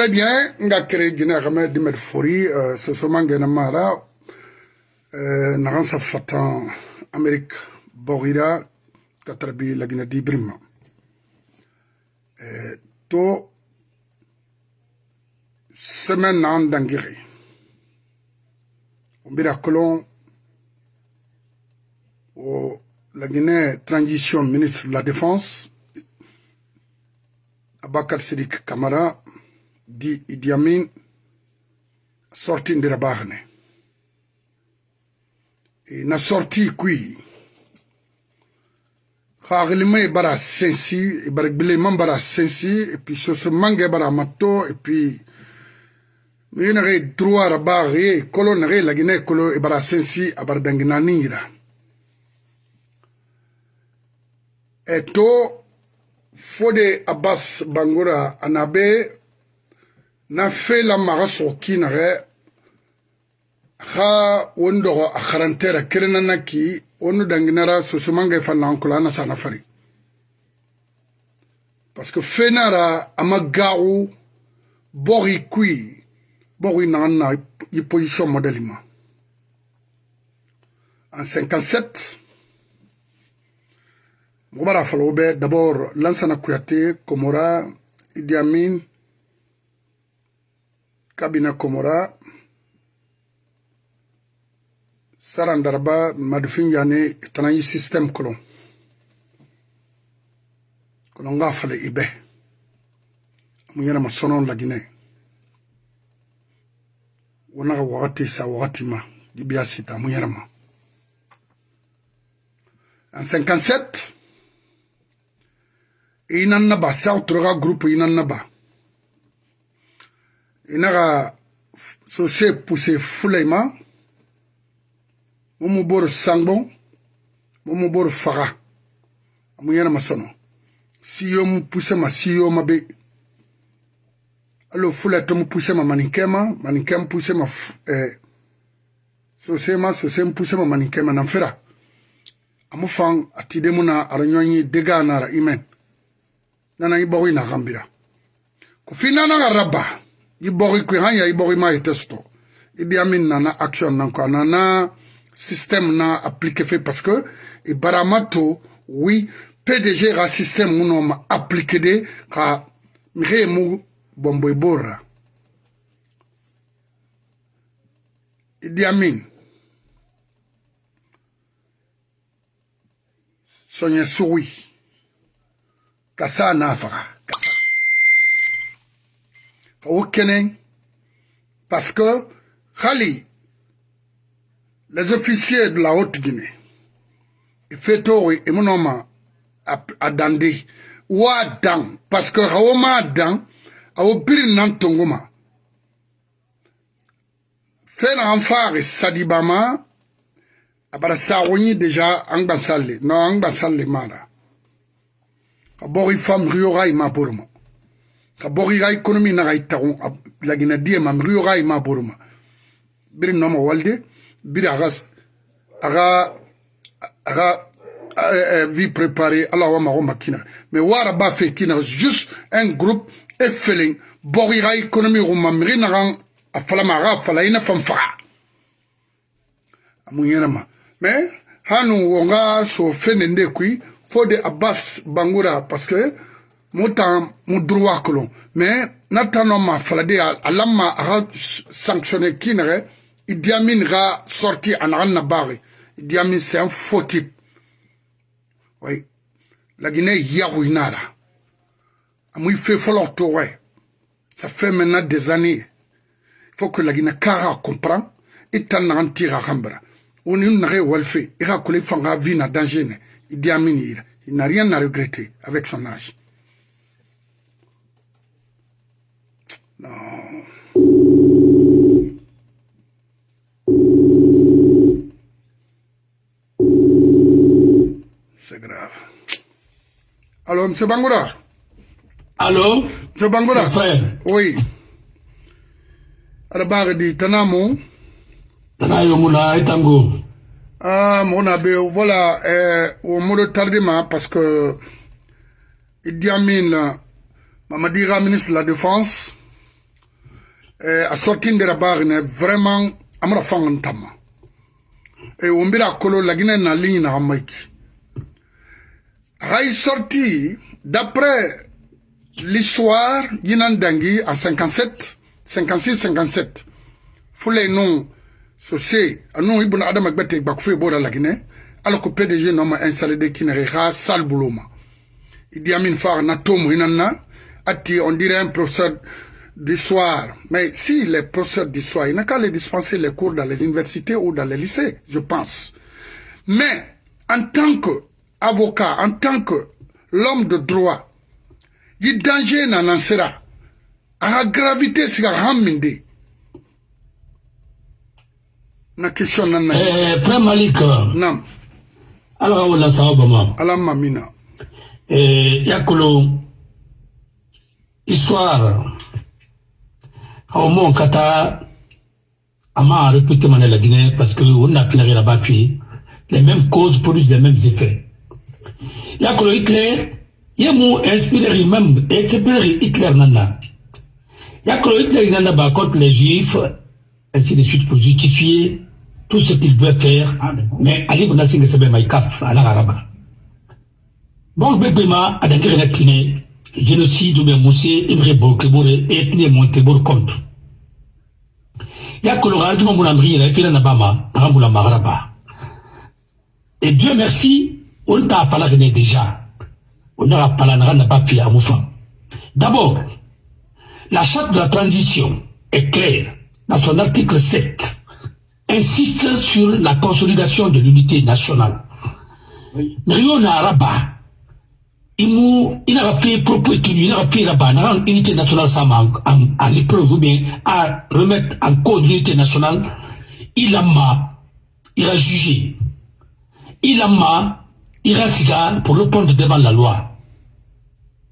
Très bien, nga kere gina kama dimet fori, euh, ce soman gena mara, euh, naran sa fatan Amérique borira katrabi la gina di brima. Euh, to semaine nan dangiri. Umbira kolon o la Guinée transition ministre de la défense Abakar Sidik Kamara die Idi Amin sorti ndira baaxne e, na sorti qui xaaxilima i e bara sensi i bara gbilema bara sensi et puis soso mange bara matto et puis migi naxe droit ra baaxi kolo naxe lagina kolo i bara sensi a bara danginaniyira e to fo de abbas bangura ana be fela maga sogo kinage ha woni dogo a harantera kerenana ki wonu danginara sosomange fannankolo ana sana fari. Parce que fenara ama gagu bogi kui bogi nagan na i position modèle ma en 57 mogo bara falo be d'abord lansana kuyate komora idi amin kabina komora sarandaraba madufin yani tanayi système kolon. Kolon nga fale ibe. Mu yana masonon la guinée. Wonaga wakati sa wakati ma dibiya sita mu yana ma. En 57 inan naba sa toroga groupe inan naba i na ka sose puse fulai ma mo mu boro sangbon. Mo mu boro faga amu yanama sono siyo mu puse ma siyo ma be. Alo fula to mu puse ma maninkɛ ma eh, maninkɛ mu puse ma eh, sose ma sose mu puse ma maninkɛ ma nan fera amu fan atide mu na ara ɲɔn ye dega nara imen. Nana i bɔgo i na kan bira ko finana ka rabba i bori kue han ya i bori ma e te sɔrɔ i di ami nana action na kɔ a nana système na appliqué fe parce que e i bara ma to wi pdg ka système mu nɔ ma appliqué de ka mixe ye mu bɔnbo i b'o ra i di ami sɔnyɛ suwi ka saa n'a faga ka saa ka o kɛnɛ parce que hali les officiers de la haute guinée fetori e minnu ma a dande waa dan parce que awo maa dan awo biri nan tongo ma fɛn na an faari sadiba ma a bara saago nyi deja an gbansalle non an gbansalle maa la ka bɔg i fam riyoga i ma boro ma ka bori ga économie na ga itagon lagina die mam rioga ima boroma biri noma walde biri aga aga aga vie préparée ala wa mago makina mais wara ba fe kina juste un groupe et feeling bori ga économie go mamri na ga afala ma ga afala ina fam faga amunyena ma. Mais hanu wonga so fenende kui fo de abbas bangura parce que mutan mu droit kolon mais natano ma falade alamma aga sanctionné kinere Idi Amin ga sorti en anna bari Idi Amin c'est un faux type. Oui. La Guinée yahu inara amui fait folo ouais. Ça fait maintenant des années. Faut que la Guinée kara comprend et t'en tira rambra. On est nare walfe ira kule fanga vina danger ne il n'a rien à regretter avec son âge non C'est grave. Alors, M. Bangoura? Allô? M. Bangoura? Frère. Oui. Arabare di Tanamo. Tanayo muna itango. Ah, mon abbé, voilà, euh, au mot de tardement, parce que Idi Amin, Mamadi ministre de la Défense, a sorti ndera bagine vraiment amra fangan tamma e wombira kolo lagine na ligne na maiki ray sorti d'après l'histoire yinan dangi en 57 56 57 fule non sosé anu ibuna adama gbete bakufé bora lagine alors que PDG non ma installé de kinere ra sal bouloma Idi Amin Far na tomu inanna ati on dirait un professeur d'histoire. Mais si les professeurs d'histoire, il n'a qu'à les dispenser les cours dans les universités ou dans les lycées, je pense. Mais en tant qu'avocat, en tant que l'homme de droit, il danger n'en sera. À la gravité, c'est à haminde. Na question nana. Eh, Frère Malik. Nam. Alors, on a ça, Obama. Alam mamina. Eh, Yakolo. Histoire. Au moins, kata. Ama répété mané la Guinée parce que on a finir là-bas puis les mêmes causes produisent les mêmes effets. Yakolo Hitler, yemu inspiré même inspiré Hitler nana. Yakolo Hitler nana ba contre les juifs ainsi de suite pour justifier tout ce qu'il veut faire mais Ali Buna Singh Sebe Maïkaf à l'Araba. Bon bébé ma a la Guinée génocide ou bien Moussé Imre Bokebore ethnie Montebor contre. Yakolo Ralduma Mounamri il a fait la Nabama Rambula Magraba. Et Dieu merci, on t'a parlé déjà. On a parlé pas pu à Moufa. D'abord, la charte de la transition est claire dans son article 7 insiste sur la consolidation de l'unité nationale. Rio Araba, il n'a pas propos il n'a pas là-bas, l'unité nationale à l'épreuve ou bien à remettre en cause l'unité nationale, il a ma, il a jugé. Il a ma, il a siga pour répondre devant la loi.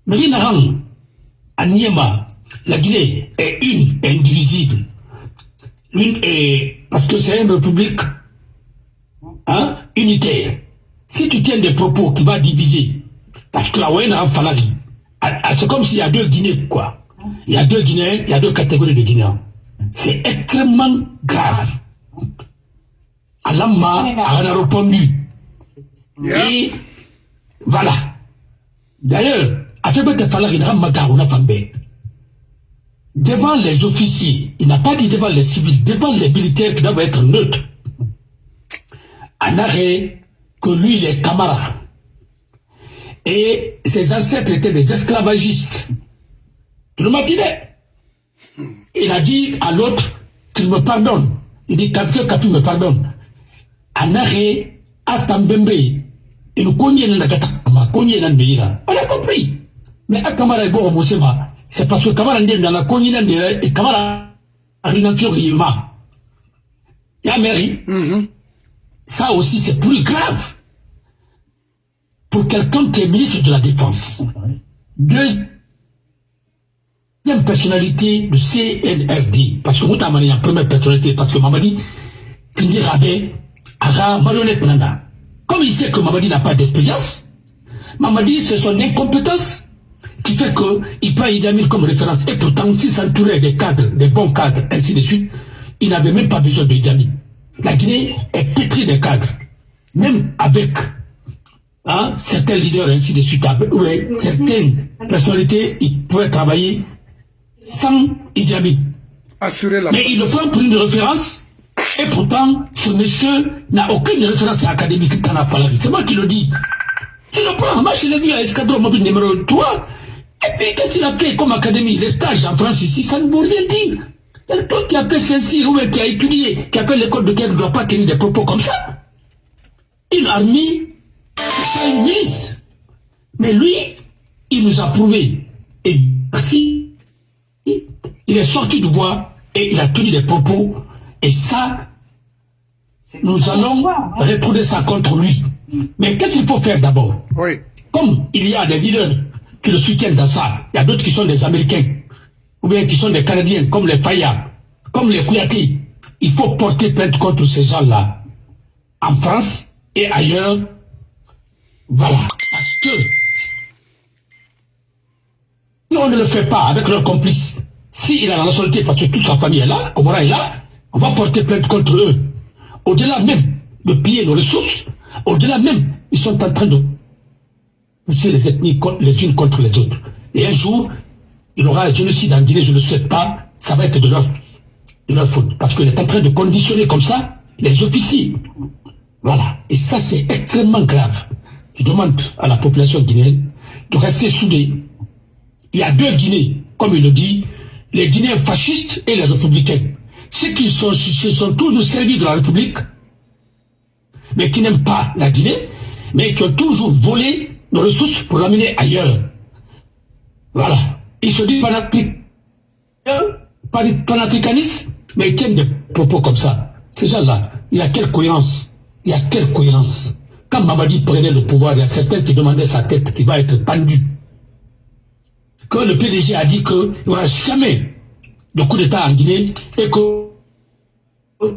Mais il n'a à Niema, la Guinée est une, est indivisible. L'une est, parce que c'est une république hein, unitaire. Si tu tiens des propos qui vont diviser, parce que la Wayne a fallu, c'est comme s'il y a deux Guinées, quoi. Il y a deux Guinéens, il y a deux catégories de Guinéens. C'est extrêmement grave. Alama a répondu. Et voilà. D'ailleurs, à fait que Falari n'a pas devant les officiers, il n'a pas dit devant les civils, devant les militaires qui doivent être neutres, en arrêt que lui, il est camarade. Et ses ancêtres étaient des esclavagistes. Tu le matinais. Il a dit à l'autre qu'il me pardonne. Il dit que Kapi me pardonne. En arrêt, à Tambembe, il On a compris. Mais à Kamara et Boro Moussema, c'est parce que Kamara n'est dans la de et Kamara a rinature Yima. Ya mairie, ça aussi c'est plus grave. Pour quelqu'un qui est ministre de la Défense. Deuxième personnalité du CNRD. Parce que vous t'avez la première personnalité, parce que Mamadi, Kindi Rabé, Ara marionnette Nana. Comme il sait que Mamadi n'a pas d'expérience, Mamadi c'est son incompétence qui fait qu'il prend Idi Amin comme référence. Et pourtant, s'il s'entourait des cadres, des bons cadres, ainsi de suite, il n'avait même pas besoin de Idi Amin. La Guinée est pétrie des cadres. Même avec hein, certains leaders, ainsi de suite, ouais, certaines personnalités, ils pouvaient travailler sans Amin. Assurer la Mais il le prend pour une référence. Et pourtant, ce monsieur n'a aucune référence académique C'est moi qui le dis. Tu le prends, moi je l'ai vu à Escadron Mobile numéro 3. Et puis, qu'est-ce qu'il a fait comme académie? Les stages en France ici, ça ne veut rien dire. Quelqu'un qui a fait Saint-Cyr ou qui a étudié, qui a fait l'école de guerre ne doit pas tenir des propos comme ça. Une armée, une. Mais lui, il nous a prouvé. Et merci, il est sorti du bois et il a tenu des propos. Et ça, nous allons retourner ça contre lui. Mais qu'est-ce qu'il faut faire d'abord? Oui. Comme il y a des leaders qui le soutiennent dans ça. Il y a d'autres qui sont des Américains, ou bien qui sont des Canadiens, comme les Paya, comme les Kouyati. Il faut porter plainte contre ces gens-là, en France et ailleurs. Voilà. Parce que si on ne le fait pas avec leurs complices, s'il a la nationalité parce que toute sa famille est là, Komora est là, on va porter plainte contre eux. Au-delà même de piller nos ressources, au-delà même, ils sont en train de pousser les ethnies les unes contre les autres. Et un jour, il aura un génocide en Guinée, je ne le souhaite pas, ça va être de leur, de leur faute. Parce qu'il est en train de conditionner comme ça les officiers. Voilà. Et ça, c'est extrêmement grave. Je demande à la population guinéenne de rester soudée. Il y a deux Guinées, comme il le dit, les Guinéens fascistes et les républicains. Ceux qui sont, se sont toujours servis de la République, mais qui n'aiment pas la Guinée, mais qui ont toujours volé nos ressources pour l'amener ailleurs. Voilà. Ils se disent panafricanistes, mais ils tiennent des propos comme ça. Ces gens-là, il y a quelle cohérence? Il y a quelle cohérence? Quand Mamadi prenait le pouvoir, il y a certains qui demandaient sa tête qui va être pendue. Que le PDG a dit qu'il n'y aura jamais de coup d'État en Guinée et que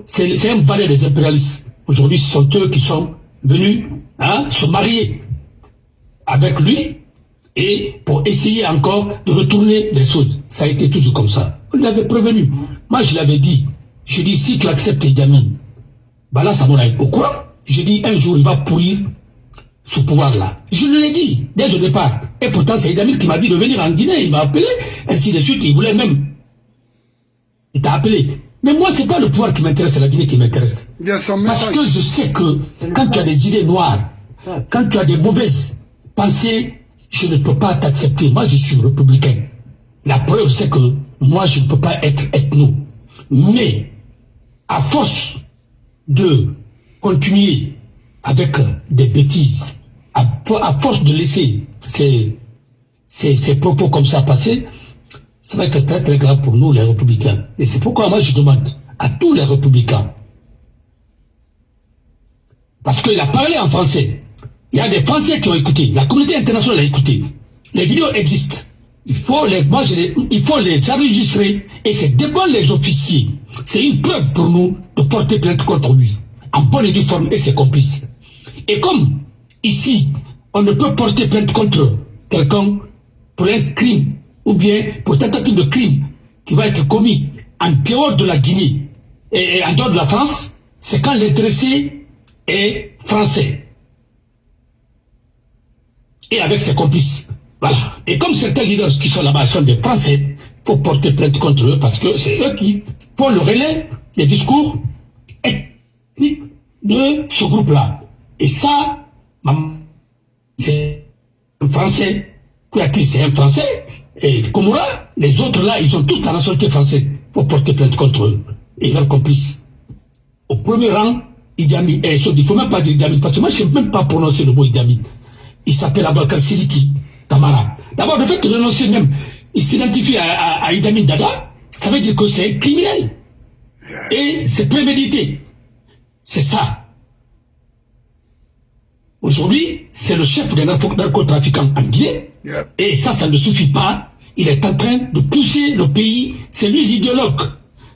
c'est un valet des impérialistes. Aujourd'hui, ce sont eux qui sont venus hein, se marier avec lui et pour essayer encore de retourner les choses. Ça a été toujours comme ça. On l'avait prévenu. Moi, je l'avais dit. Je dis, si tu acceptes Amin, bah là, ça m'en au courant. Je dis, un jour, il va pourrir ce pouvoir-là. Je l'ai dit dès le départ. Et pourtant, c'est Idamil qui m'a dit de venir en Guinée. Il m'a appelé, ainsi de suite. Il voulait même. Il t'a appelé. Mais moi, ce n'est pas le pouvoir qui m'intéresse, c'est la Guinée qui m'intéresse. Parce que je sais que quand tu as des idées noires, quand tu as des mauvaises pensées, je ne peux pas t'accepter. Moi, je suis républicain. La preuve, c'est que moi, je ne peux pas être ethno. Mais, à force de continuer avec des bêtises, à, force de laisser ces, ces propos comme ça passer, ça va être très très grave pour nous les républicains. Et c'est pourquoi moi je demande à tous les républicains, parce qu'il a parlé en français, il y a des Français qui ont écouté, la communauté internationale a écouté, les vidéos existent, il faut les, moi il faut les enregistrer et c'est devant les officiers. C'est une preuve pour nous de porter plainte contre lui, en bonne et due forme et ses complices. Et comme ici, on ne peut porter plainte contre quelqu'un pour un crime ou bien pour tentative de crime qui va être commis en dehors de la Guinée et en dehors de la France, c'est quand l'intéressé est français. Et avec ses complices. Voilà. Et comme certains leaders qui sont là-bas sont des Français, pour porter plainte contre eux parce que c'est eux qui font le relais des discours de ce groupe-là. Et ça, c'est un Français. Kouyaté, c'est un Français. Et Komura, les autres là, ils sont tous la nationalité française pour porter plainte contre eux et leurs complices. Au premier rang, Idi Amin, eh, il ne faut même pas dire Idi parce que moi je ne sais même pas prononcer le mot Idi Amin. Il s'appelle Abakar Sidiki Tamara. D'abord, le fait de renoncer même, il s'identifie à, à, à Dada, ça veut dire que c'est criminel. Et c'est prémédité. C'est ça. Aujourd'hui, c'est le chef des narcotrafiquants en Guinée et ça, ça ne suffit pas. Il est en train de pousser le pays, c'est lui l'idéologue.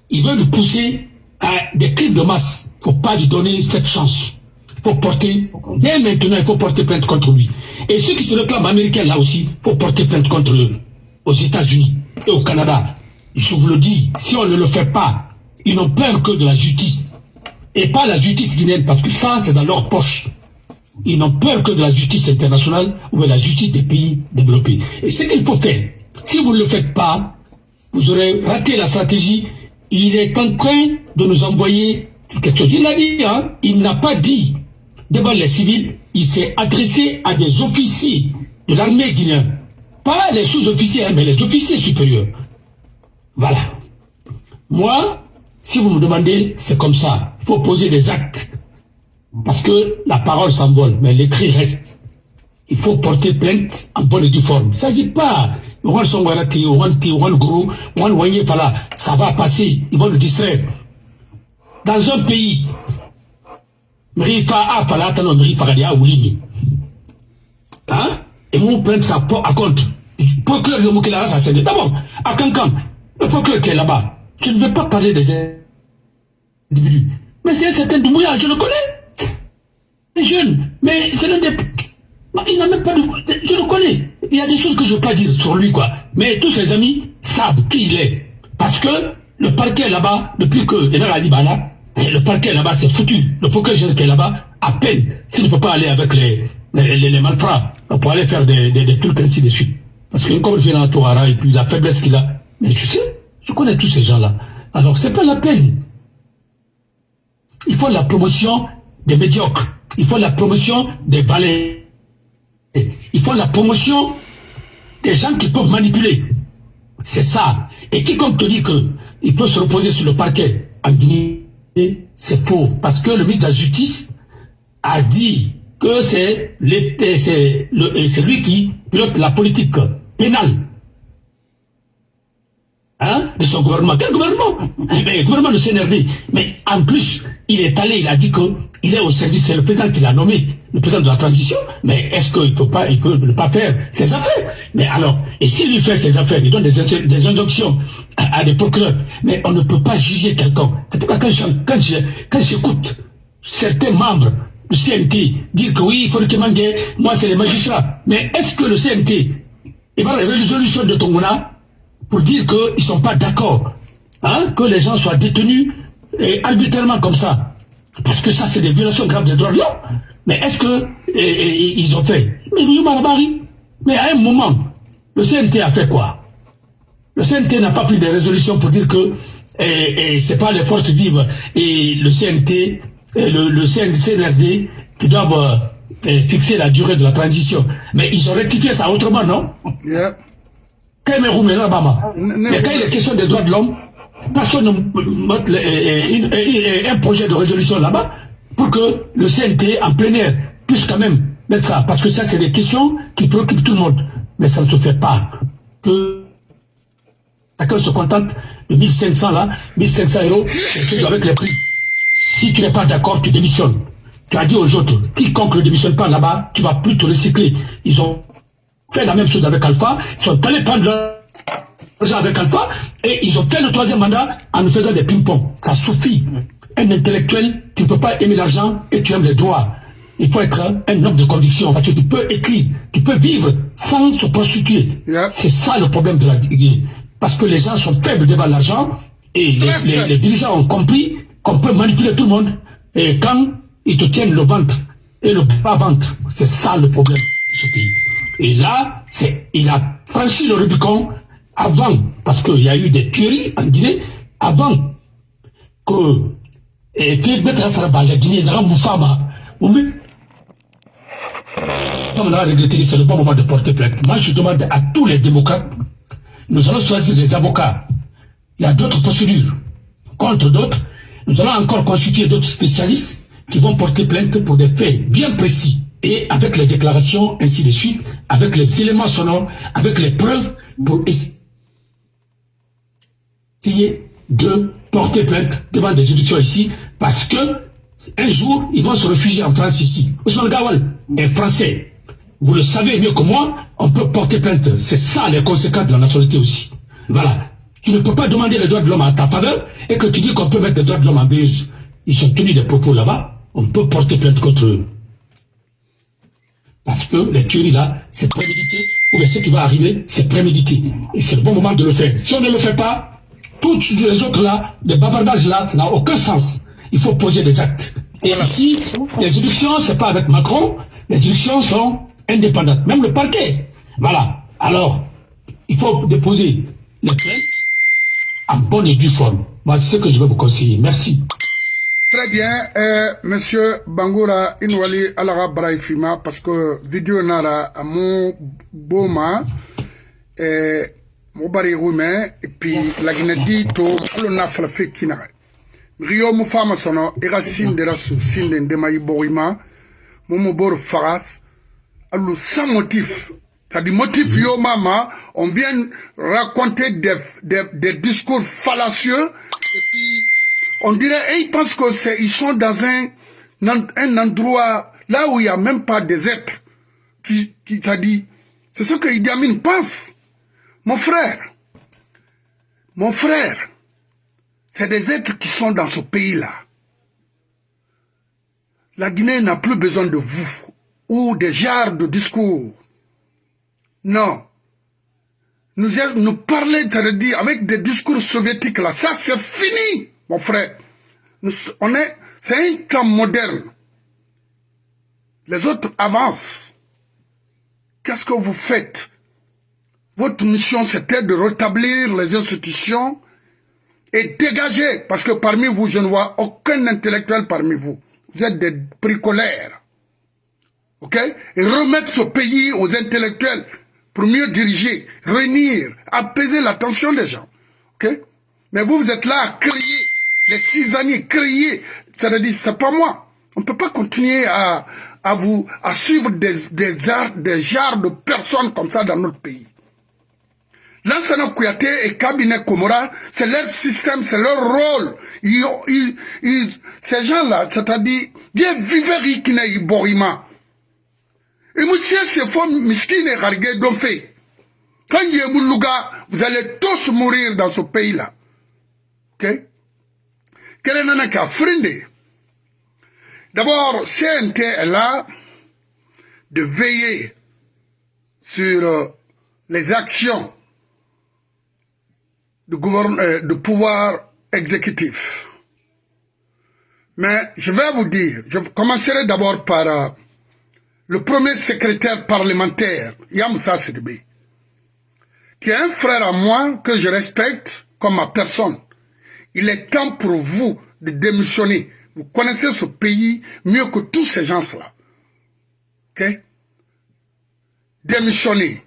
Il veut nous pousser à des crimes de masse. Il ne faut pas lui donner cette chance. Il faut porter, dès maintenant, il faut porter plainte contre lui. Et ceux qui se réclament américains là aussi, il faut porter plainte contre eux. Aux États-Unis et au Canada. Je vous le dis, si on ne le fait pas, ils n'ont peur que de la justice. Et pas la justice guinéenne, parce que ça, c'est dans leur poche. Ils n'ont peur que de la justice internationale ou de la justice des pays développés. Et ce qu'il faut faire, si vous ne le faites pas, vous aurez raté la stratégie. Il est en train de nous envoyer quelque chose. Il a dit, hein, il n'a pas dit devant les civils, il s'est adressé à des officiers de l'armée guinéenne. Pas les sous-officiers, hein, mais les officiers supérieurs. Voilà. Moi, si vous me demandez, c'est comme ça. Il faut poser des actes. Parce que la parole s'envole, mais l'écrit reste. Il faut porter plainte en bonne et due forme. Ça ne dit pas, ça va passer, ils vont le distraire. Dans un pays, Hein? Et vous prenez ça à compte. Procureur de Moukela, ça c'est D'abord, à Cancan, le procureur qui est là-bas, je ne veux pas parler des individus. Mais c'est un certain Doumbouya, je le connais jeune, mais c'est l'un des... Il n'a même pas de... Je le connais. Il y a des choses que je ne veux pas dire sur lui, quoi. Mais tous ses amis savent qui il est. Parce que le parquet là-bas, depuis que a dit Bana, le parquet là-bas c'est foutu. Le parquet qui est là-bas, à peine, s'il ne peut pas aller avec les, les, les, pour aller faire des, des, trucs ainsi de suite. Parce que comme je viens à et puis la faiblesse qu'il a, mais tu sais, je connais tous ces gens-là. Alors c'est pas la peine. Il faut la promotion des médiocres. Il faut la promotion des valets. Il faut la promotion des gens qui peuvent manipuler. C'est ça. Et quiconque te dit qu'il peut se reposer sur le parquet en Guinée, c'est faux. Parce que le ministre de la Justice a dit que c'est lui qui pilote la politique pénale hein, de son gouvernement. Quel gouvernement? Eh Le gouvernement de CNRD. Mais en plus, il est allé, il a dit qu'il est au service, c'est le président qui l'a nommé, le président de la transition, mais est-ce qu'il peut pas, il peut ne pas faire ses affaires? Mais alors, et s'il lui fait ses affaires, il donne des, des injonctions à, des procureurs, mais on ne peut pas juger quelqu'un. C'est pourquoi quand j'écoute certains membres du CNT dire que oui, il faut que moi c'est les magistrats, mais est-ce que le CNT, il va la résolution de Tongona? Pour dire qu'ils ne sont pas d'accord hein, que les gens soient détenus et arbitrairement comme ça. Parce que ça, c'est des violations graves des droits de l'homme. Mais est-ce que ils ont fait? Mais à un moment, le CNT a fait quoi? Le CNT n'a pas pris de résolution pour dire que c'est pas les forces vives et le CNT, et le, le CNRD qui doivent euh, fixer la durée de la transition. Mais ils ont rectifié ça autrement, non? Quand il est question des droits de l'homme, personne ne met un projet de résolution là-bas pour que le CNT en plein air puisse quand même mettre ça. Parce que ça, c'est des questions qui préoccupent tout le monde. Mais ça ne se fait pas. Que chacun se contente de 1500 là, 1500 euros, avec les prix. Si tu n'es pas d'accord, tu démissionnes. Tu as dit aux autres, quiconque ne démissionne pas là-bas, tu vas plus te recycler. Ils ont fait la même chose avec Alpha, ils sont allés prendre l'argent avec Alpha, et ils ont fait le troisième mandat en nous faisant des ping-pong. Ça suffit. Un intellectuel, tu ne peux pas aimer l'argent et tu aimes les droits. Il faut être un homme de conviction, parce que tu peux écrire, tu peux vivre sans se prostituer. C'est ça le problème de la. Parce que les gens sont faibles devant l'argent, et les, les dirigeants ont compris qu'on peut manipuler tout le monde, et quand ils te tiennent le ventre et le bas ventre, c'est ça le problème de ce pays. Et là, il a franchi le Rubicon avant, parce qu'il y a eu des tueries en Guinée, avant que, et que la Guinée, Fama, ou même, comme regretté, c'est le bon moment de porter plainte. Moi, je demande à tous les démocrates, nous allons choisir des avocats. Il y a d'autres procédures contre d'autres. Nous allons encore consulter d'autres spécialistes qui vont porter plainte pour des faits bien précis et avec les déclarations, ainsi de suite, avec les éléments sonores, avec les preuves, pour essayer de porter plainte devant des juridictions ici, parce que un jour, ils vont se réfugier en France ici. Ousmane Gawal est français. Vous le savez mieux que moi, on peut porter plainte. C'est ça les conséquences de la nationalité aussi. Voilà. Tu ne peux pas demander les droits de l'homme à ta faveur et que tu dis qu'on peut mettre des droits de l'homme en buse. Ils sont tenus des propos là-bas. On peut porter plainte contre eux. Parce que les tueries là, c'est prémédité, ou bien ce qui va arriver, c'est prémédité. Et c'est le bon moment de le faire. Si on ne le fait pas, toutes les autres là, les bavardages là, ça n'a aucun sens. Il faut poser des actes. Et ici, les élections, c'est pas avec Macron, les élections sont indépendantes. Même le parquet. Voilà. Alors, il faut déposer les plaintes en bonne et due forme. Moi, c'est ce que je vais vous conseiller. Merci. Très bien, euh, Monsieur Bangoura Inwali Alara Braifima, parce que vidéo nara à mon boma, euh, mon bari et puis la Guinée to, alo na falafé kinara. Rio mu fama sono, ira sin de la sou, sin de ndemayi borima, momo bor faras, alo sans motif. Dit motif yo mama, on vient raconter des, des, des discours fallacieux, et puis on dirait, ils pensent que c'est, ils sont dans un, un endroit là où il n'y a même pas des êtres qui, qui t'a dit. C'est ce que Idi Amin pense. Mon frère, mon frère, c'est des êtres qui sont dans ce pays-là. La Guinée n'a plus besoin de vous ou des genres de discours. Non. nous, nous parler, dire, avec des discours soviétiques là, ça c'est fini, mon frère. On est, c'est un temps moderne. Les autres avancent. Qu'est-ce que vous faites? Votre mission, c'était de rétablir les institutions et dégager, parce que parmi vous, je ne vois aucun intellectuel parmi vous. Vous êtes des bricolaires. OK? Et remettre ce pays aux intellectuels pour mieux diriger, réunir, apaiser l'attention des gens. OK? Mais vous, vous êtes là à crier, les six années, crier. C'est-à-dire, c'est pas moi. On ne peut pas continuer à, à vous, à suivre des, des, arts, des genres de personnes comme ça dans notre pays. Lansana Kouyaté et Cabinet Komora, c'est leur système, c'est leur rôle. Ils, ils, ils, ces gens-là, c'est-à-dire, ils vivent qui n'est borima. Et monsieur, c'est faux, miskin et fait. Quand il y a vous allez tous mourir dans ce pays-là. Ok? Est le cas? D'abord, CNT est là de veiller sur euh, les actions du, euh, de pouvoir exécutif. Mais je vais vous dire, je commencerai d'abord par euh, le premier secrétaire parlementaire, Yamsa Sidibé, qui est un frère à moi que je respecte comme ma personne. Il est temps pour vous de démissionner vous connaissez ce pays mieux que tous ces gens-là. Ok? Démissionner.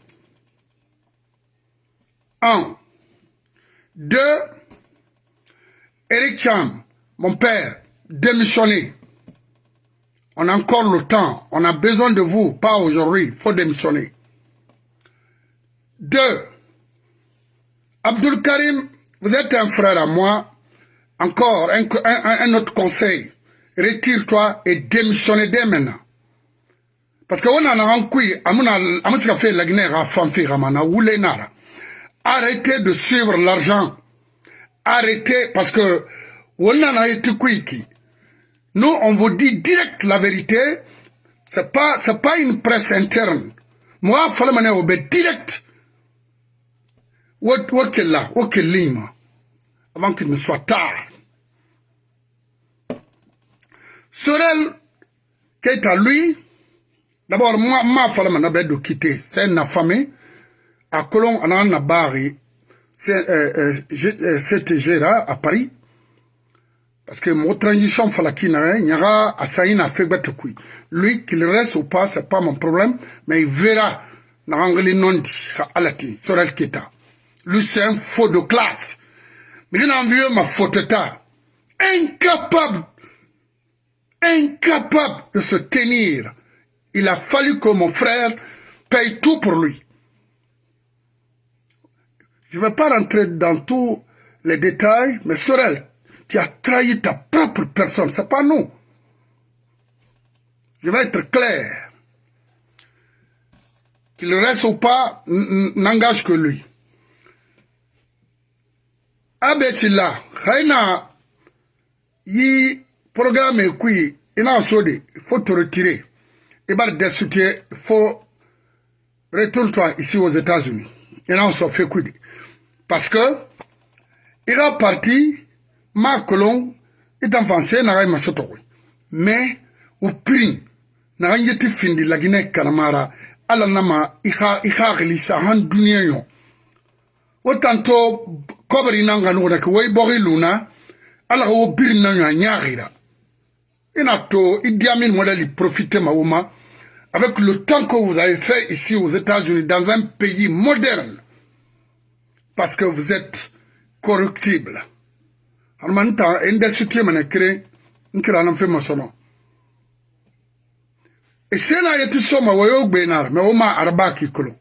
Un. Deux. Eric Cham, mon père, démissionner. On a encore le temps. On a besoin de vous. Pas aujourd'hui. Il faut démissionner. Deux. Abdul Karim, vous êtes un frère à moi. Encore un, autre conseil. Retire-toi et démissionne dès maintenant. Parce que on a un coup, a fait la Guinée. Arrêtez de suivre l'argent. Arrêtez, parce que on a été qui. Nous, on vous dit direct la vérité. C'est pas, c'est pas une presse interne. Moi, il faut le direct. What, lima. Avant qu'il ne soit tard. Sorel Keita, lui, d'abord, moi, ma femme m'a de quitter. C'est une famille. À Colomb, on a un barri. C'est euh, euh, CTG là, à Paris. Parce que mon transition falakina, il y aura à Saïna Fegbet Lui, qu'il reste ou pas, c'est pas mon problème, mais il verra. N'angli non dit, alati, Sorel Keita. Lui, c'est un faux de classe. Mais il a envie ma faute Incapable incapable de se tenir. Il a fallu que mon frère paye tout pour lui. Je ne vais pas rentrer dans tous les détails, mais Sorel, tu as trahi ta propre personne, c'est pas nous. Je vais être clair. Qu'il reste ou pas, n'engage que lui. Abesila, Khaina, yi programme qui il a il faut te retirer. Il va destituer, faut retourne-toi ici aux États-Unis. Il a fait quoi Parce que il a parti, ma colon, il a avancé, n'a rien Mais, au prix, n'a rien été fini la Guinée Kalamara, ala nama, il a, il a réalisé un dunia yo. Autant to, kobri nanga nuna, que way bori luna, ala o bir na nyarira. Inato, Idi Amin modèle, profitez Maouma, avec le temps que vous avez fait ici aux États-Unis, dans un pays moderne, parce que vous êtes corruptible. Armanta, indesiti manekre, nkira nan fe masono. Et c'est là yeti soma wayo gbenar, mais oma arbaki kolo.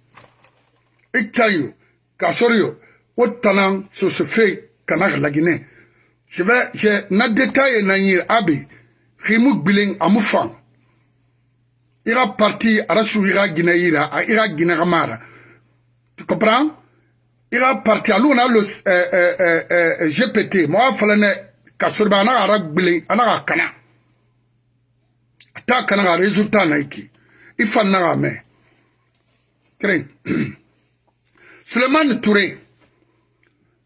Iktayo, kasorio, wotanan, so se fait kanak la Guinée. Je vais, je, na détail na rimu gbilen amu fan ira parti ara su ira gina ira a ira gina gamara tu comprends? Ira parti alu na lo eh, eh, eh, eh, gpt mo afala ne ka sorba na ara gbilen ana ka kana. Ata kana ga resultat na iki ifan na ga me. Kren Suleiman Touré,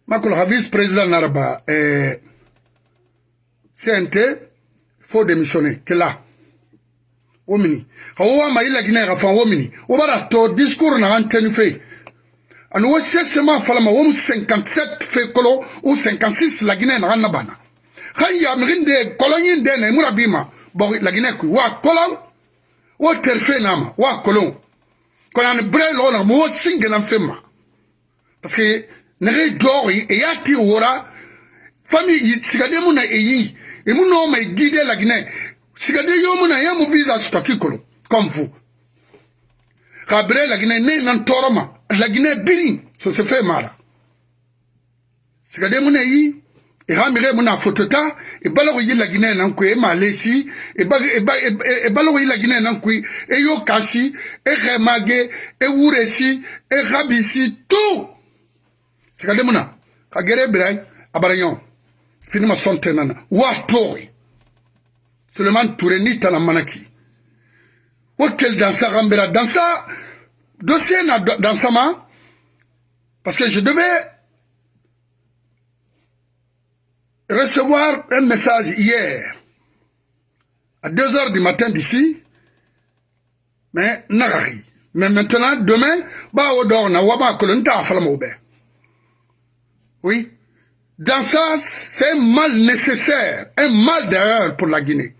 Makul vice-président Naraba, eh, CNT, faut démissionner, que là. Omini. Kawa ma ila gina ga fan omini. Obara to discours na antenne fait. Anu wo sesema falama wo 57 fait kolo ou 56 la Guinée na bana. Khaya mrinde kolonyin de na mura bima. Bon la Guinée ku wa kolon. Wo terfe nama wa kolon. Konan bre lo na mo singe na fema. parce que nege dɔgɔi e y'a ti wora fami sigade mu na eyi e mu no mai guide la guinée. Sigade yo mu na ya mu visa stoki kolo comme vous. Ka bere la guinée ne nan toroma. La guinée biri so se fait mara sigade mu na yi e ha mire mu na fotota e balogo yi la guinée nan ku e malesi e ba e ba e balogo yi la guinée nan ku e yo kasi e khemage e wuresi e khabisi tout sikade muna ka gere birai abaranyo finima sonte nana wa tori Suleiman Touré ni tana manaki wakel dansa gambera dansa dossier na dansa ma parce que je devais recevoir un message hier. À 2 heures du matin d'ici. Mais nagari. Mais maintenant demain ba odor na waba kolonta falama obe Oui. Dans ça, c'est un mal nécessaire, un mal d'ailleurs pour la Guinée.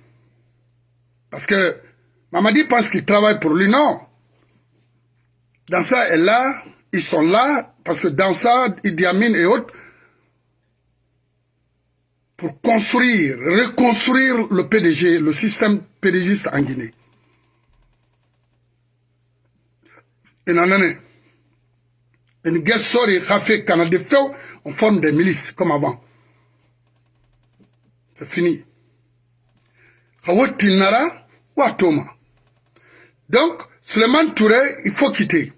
Parce que Mamadi pense qu'il travaille pour lui, non. Dans ça, elle là, ils sont là, parce que dans ça, Idi Amin et autres, pour construire, reconstruire le PDG, le système PDGiste en Guinée. Et non. Une guerre sortie, fait Canada feu, on forme des milices comme avant. C'est fini. Donc, Suleiman Touré, il faut quitter.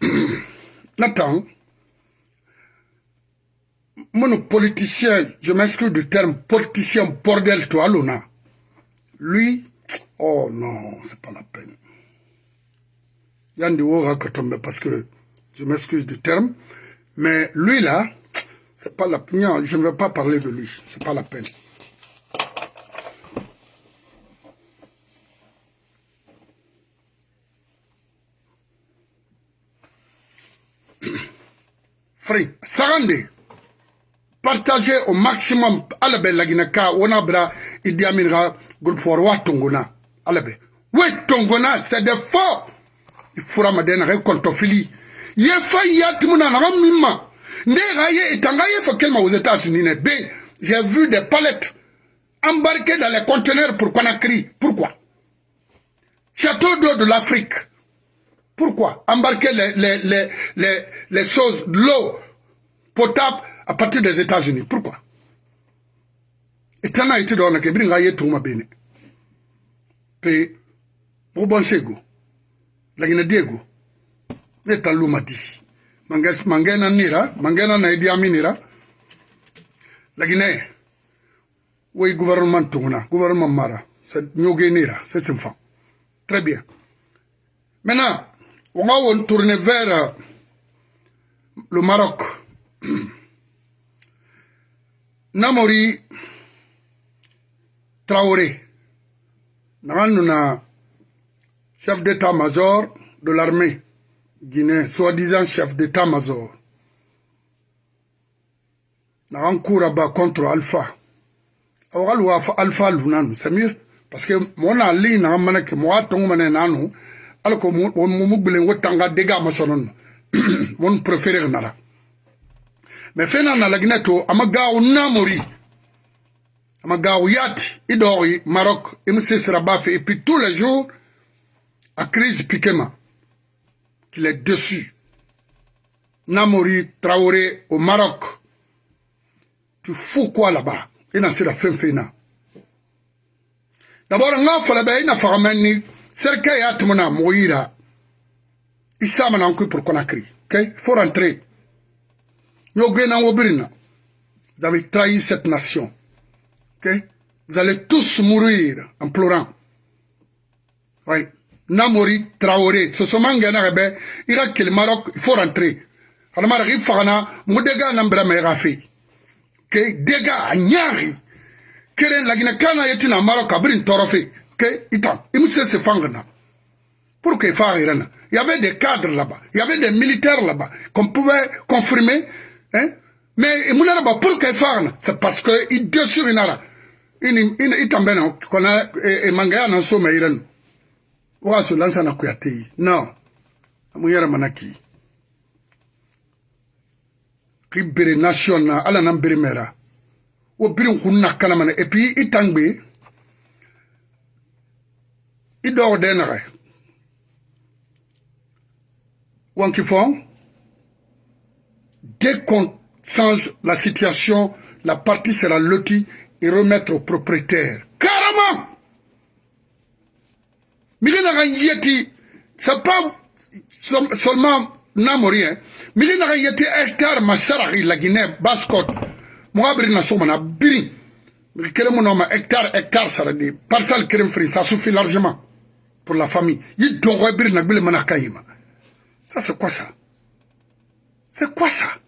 Nathan, mon politicien, je m'excuse du terme politicien bordel toi, Luna. Lui, oh non, c'est pas la peine. Parce que je m'excuse du terme, mais lui là, c'est pas la non, je ne veux pas parler de lui, c'est pas la peine. Frère, Sarande, partagez au maximum. Alabe laginaka onabra Idi Amin groupe for wa tongona. Alabe. Oui, tongona, c'est des faux fura madena ga kontofili ye fa yatimuna na mimma nde ga ye etanga ye fa kelma aux États-Unis ne j'ai vu des palettes embarquées dans les conteneurs. Pour Conakry pourquoi? Château d'eau de l'Afrique. Pourquoi? Embarquer les les les les les choses l'eau potable à partir des États-Unis. Pourquoi? Etana iti do na ke bringa ye tuma bene pe bo bon sego lakini diego ne talu mati manges mangena nira mangena na idi aminira lakini oui gouvernement tunguna gouvernement mara c'est nyoge nira c'est simfa très bien. Maintenant on va on tourner vers le Maroc. Namori Traoré. Na chef d'état-major de l'armée guinéen, soi-disant chef d'état-major. Naran Kouraba contre Alpha. Awalu Alpha Lunanu, c'est mieux. Parce que mon ali na mana ke mo atongo mané nanu alko mo mo bulen wotanga dega masonon mon préféré nara mais fena na lagneto amaga namori amaga yati idori Maroc et monsieur Srabafe et puis tous les jours à crise Pikema, qu'il est dessus. Namori Traoré au Maroc. Tu fous quoi là-bas? Il n'a pas fin fina. D'abord, on a fait la baie, il n'a pas ramené. C'est qu'il y a tout le monde mourir. Il s'est amené pour Conakry. Il faut rentrer. Vous avez trahi cette nation. Ok? Vous allez tous mourir en pleurant. Oui. Namori traoré. Sosoma ngena rebe ira kele maroc faut rentrer. Kana mara ki fagana mo dega na mbra me gafe ke dega anyari kere lagina kana yetina maroc? Abrin torofe. Ke itan imuse se fangana pour que fagirana il y avait des cadres là-bas. Il y avait des militaires là-bas qu'on pouvait confirmer hein. Mais munara ba pour que fagana c'est parce que il dessus inara ini itambena kona e, mangaya na so o ka so lansa na kuya te. Ye non. Amu yɛrɛ mana k'i k'i bere nation na ala n'an bere mɛra o biri n kun na kalama na et puis i tan gbe i dɔw dɛ nagɛ wanki fɔ dès qu'on change la situation la partie sera lotie et remettre au propriétaire. mingi na ka yeti c'est pas seulement namorien mingi na ka yeti hectare masaraki la guinée bascot moga biri na sogomana biri. Kele mu noma hectare hectare sara de parcelle keren fri ça suffit largement pour la famille. Yi dongo biri na gbele mana ka yima ça c'est quoi ça? C'est quoi ça?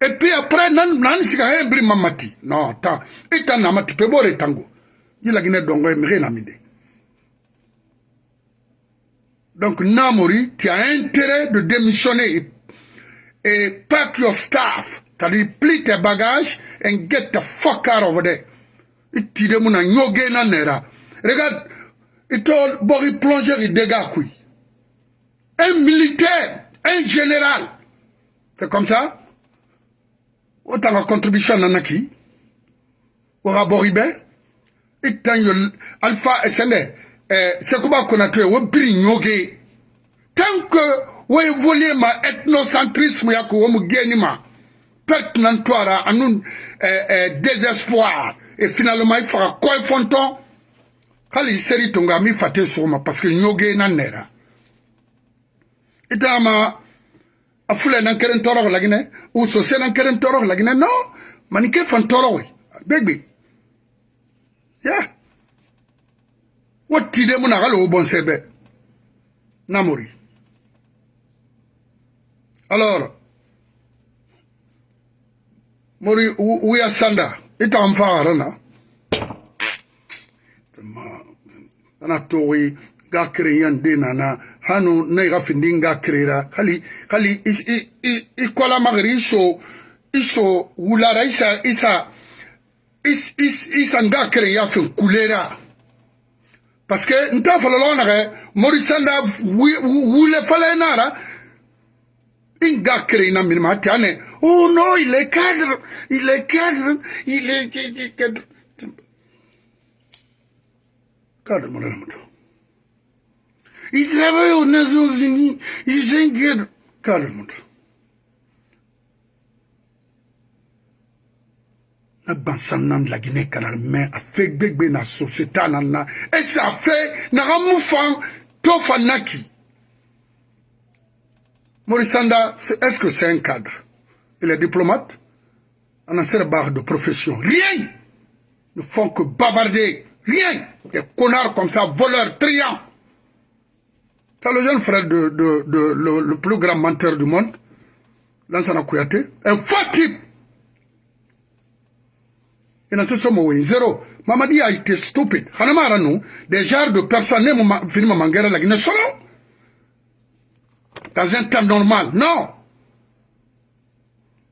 Et puis après nan nan sika he biri mamati. Non ta ita namati pe bore tango. Yi la guinée dongo mege na minde Donc Namori, tu as intérêt de démissionner et pack your stuff. C'est-à-dire, plie tes bagages and get the fuck out of there. Iti de muna nyoge na nera. Regarde, ito bori plongeur dégâts. Un militaire, un général. C'est comme ça? otanga contribution nana ki waka boribe? Itan yo alpha sende eh, sekuba konate wo biri nyoge tant que wo évoluer ma ethnocentrisme yako wo mu geni ma perte nan twara anun eh, eh, désespoir. Et finalement il fera koy fonton kali seri tonga mi fate soma parce que nyoge nan nera itama a fula nan keren tɔrɔ laginɛ u sose nan keren tɔrɔ laginɛ non manike fan tɔrɔ we begbe ya wotile mu nakalowo bonsebe namori alors mori wuya sanda. Ita an fagara na. Ana togi ga kere yan de nana hanu na i ka findi nga kerera hali hali i kola magiri i so i so wulara isa isa isa nga kere ya fin kulera parce que nta fala lona ge morisanda wule fala nara inga kren na minima tane oh non il est cadre il est cadre il est cadre cadre mon ami Il travaille aux Nations Unies. Il s'inquiète. Calme-toi. na bansan de la Guinée mais a fait gbegbe na société nana et ça fait na ramufan to fanaki Morissanda est-ce que c'est un cadre? Il est diplomate on a cette barre de profession. Rien ne font que bavarder. Rien. Des connards comme ça voleurs triants. C'est le jeune frère de, le, plus grand menteur du monde, Lansana Kouyaté, un faux. ina sosomo wen zero mamadi a été stupide hanama ara nu des genres de personnes ne mo fini ma mangera lagi ne solo dans un temps normal non.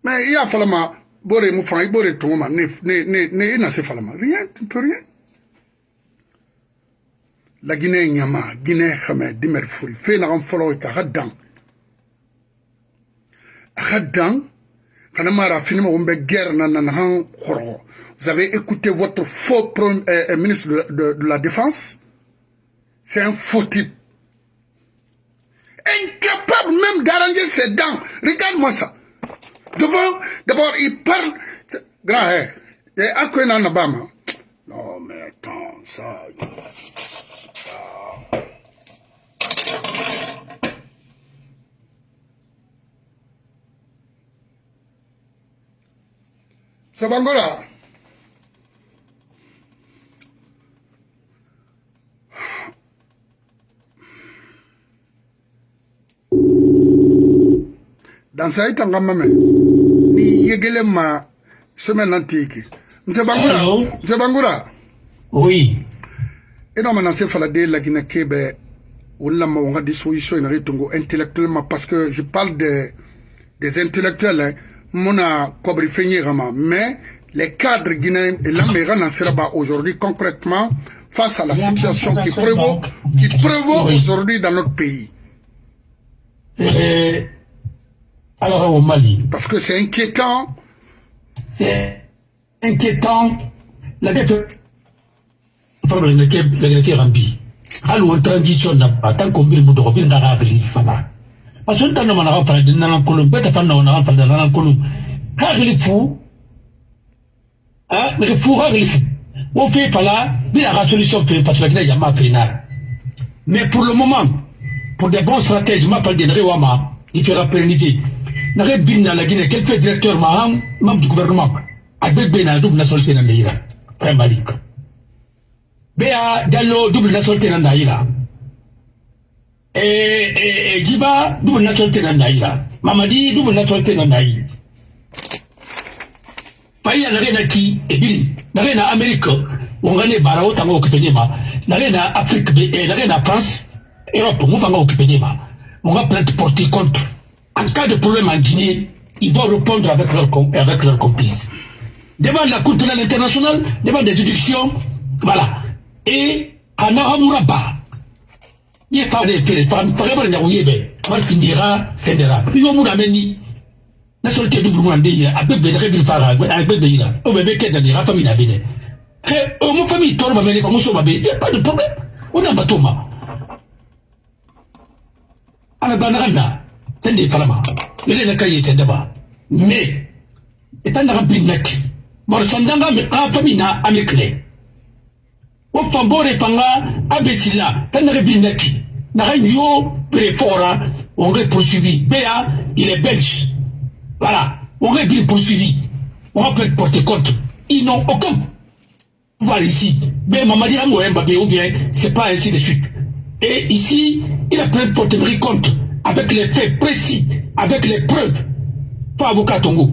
Mais iya falama bore mu fan i bore tumu ma ne ne ne ne ina se falama. Rien tu peux rien. La Guinée nyama Guinée xamé dimer furi fe na xam folo ka hadan hadan kana mara fini ma wombe guerre na na han khoro vous avez écouté votre faux euh, euh, ministre de, la défense. C'est un faux type. Incapable même d'arranger ses dents. Regarde-moi ça. Devant d'abord il parle. Grand eh, eh, à quoi non mais attends ça Sabangola. Dans ça itanga mame ni yegele ma semaine antike nse bangura nse bangura. Oui. Eno mana se fala de la guinée kebe wala ma wanga disposition ina ritungo intellectuellement parce que je parle de des intellectuels hein, mona kobri fenye mais les cadres guinéens et l'Amérique n'en sera aujourd'hui concrètement face à la situation qui prévaut, qui prévaut aujourd'hui dans notre pays. Et alors au Mali. Parce que c'est inquiétant. C'est inquiétant. La dette la rambi. Alors transition n'a pas tant qu'on veut nous revenir dans la vie. Parce que de de pas là, mais la solution parce que ma Mais pour le moment, pour des bons stratèges, je m'appelle Denri Wama, il fera pérenniser. Bien dans la Guinée, quel fait directeur Maham, membre du gouvernement, avec Ben double nationalité dans l'Ira, Frère Malik. Béa Diallo, double nationalité dans l'Ira. Et, et, et Djiba, double nationalité dans l'Ira. Mamadi, double nationalité dans l'Ira. Pays à l'arena qui est bien, l'arena Amérique, on gagne barao tango kipenima, l'arena Afrique, l'arena France, Europe, des On va plainte porter contre. En cas de problème en Guinée, ils vont répondre avec leurs avec leur complices. Devant la Cour pénale internationale, devant des juridictions, voilà. Et à Naramuraba, il n'y a pas de fait, par exemple, il y a Ouyebe, Martindira, Sendera. Il y a Mourameni, la solité double Mourandé, avec des règles Fara, avec des Ira, au bébé qui est dans les familles à Bénin. Et mon famille, les familles sont il n'y a pas de problème. On a un bateau, ana banaga na tende falama yele na kaye tende ba me. Ita na bin nek. Bar sandanga me a fami na amikle. O fambore panga abesila tende na bin nek. Na yo prepora on est poursuivi. Béa il est belge. Voilà. On est bien poursuivi. On peut porter compte. Ils n'ont aucun pouvoir ici. Mais Mamadi Amouemba ou bien c'est pas ainsi de suite. Et ici, il a plein de porter compte avec les faits précis, avec les preuves. Pas avocat Tongo.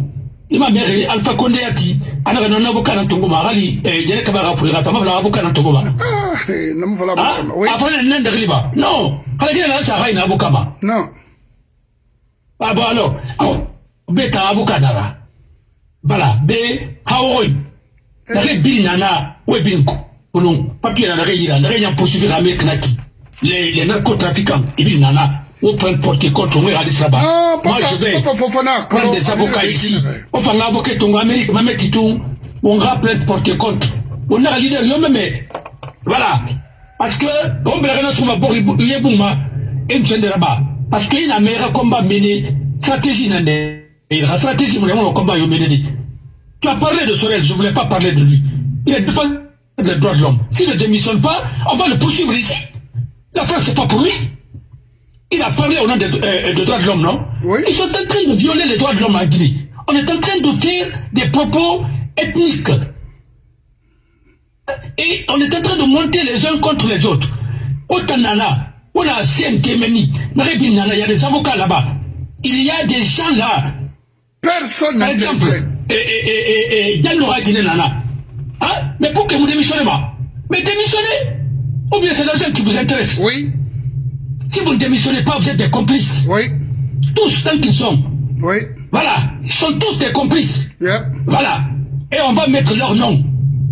Il m'a mère Alpha Condé a dit, on a un avocat dans Tongo Marali, et il y a un pour la femme, avocat dans Tongo Marali. Ah, non, voilà, oui. Après, il y a un riba. Non, il y a un avocat. Non. Ah bon, alors, alors, beta avocat dara. Voilà, B, Hawaii. Nare bin nana, we bin ko. Onon, papier nare yira, nare yan poursuivre Amérique naki. Les, les narcotrafiquants, ils bin nana ou peut porter contre moi à l'Israël. Moi, je vais prendre des avocats ici. On va l'avocat ton Amérique, ma mère tout, on va plainte porter contre. On a leader, yo même. Voilà. Parce que, on va rien sur ma bori, il y a bouma, et une chaîne de rabat. Parce qu'il y a un meilleur combat mené, stratégie n'a La stratégie, vraiment, le combat, mené. Tu as parlé de Sorel, je ne voulais pas parler de lui. Il est défendu les droits de l'homme. S'il ne démissionne pas, on va le poursuivre ici. La France, c'est pas pour lui. Il a parlé au nom des euh, de droits de l'homme, non oui. Ils sont en train de violer les droits de l'homme en Guinée. On est en train de faire des propos ethniques. Et on est en train de monter les uns contre les autres. Au Tanana, on a il y a des avocats là-bas. Il y a des gens là. Personne Par exemple, et, et, et, et, Nana. Hein? Mais pour que vous démissionnez. Mais démissionnez Ou bien c'est l'argent qui vous intéresse Oui. Si vous ne démissionnez pas, vous êtes des complices. Oui. Tous tant qu'ils sont. Oui. Voilà. Ils sont tous des complices. Yeah. Voilà. Et on va mettre leur nom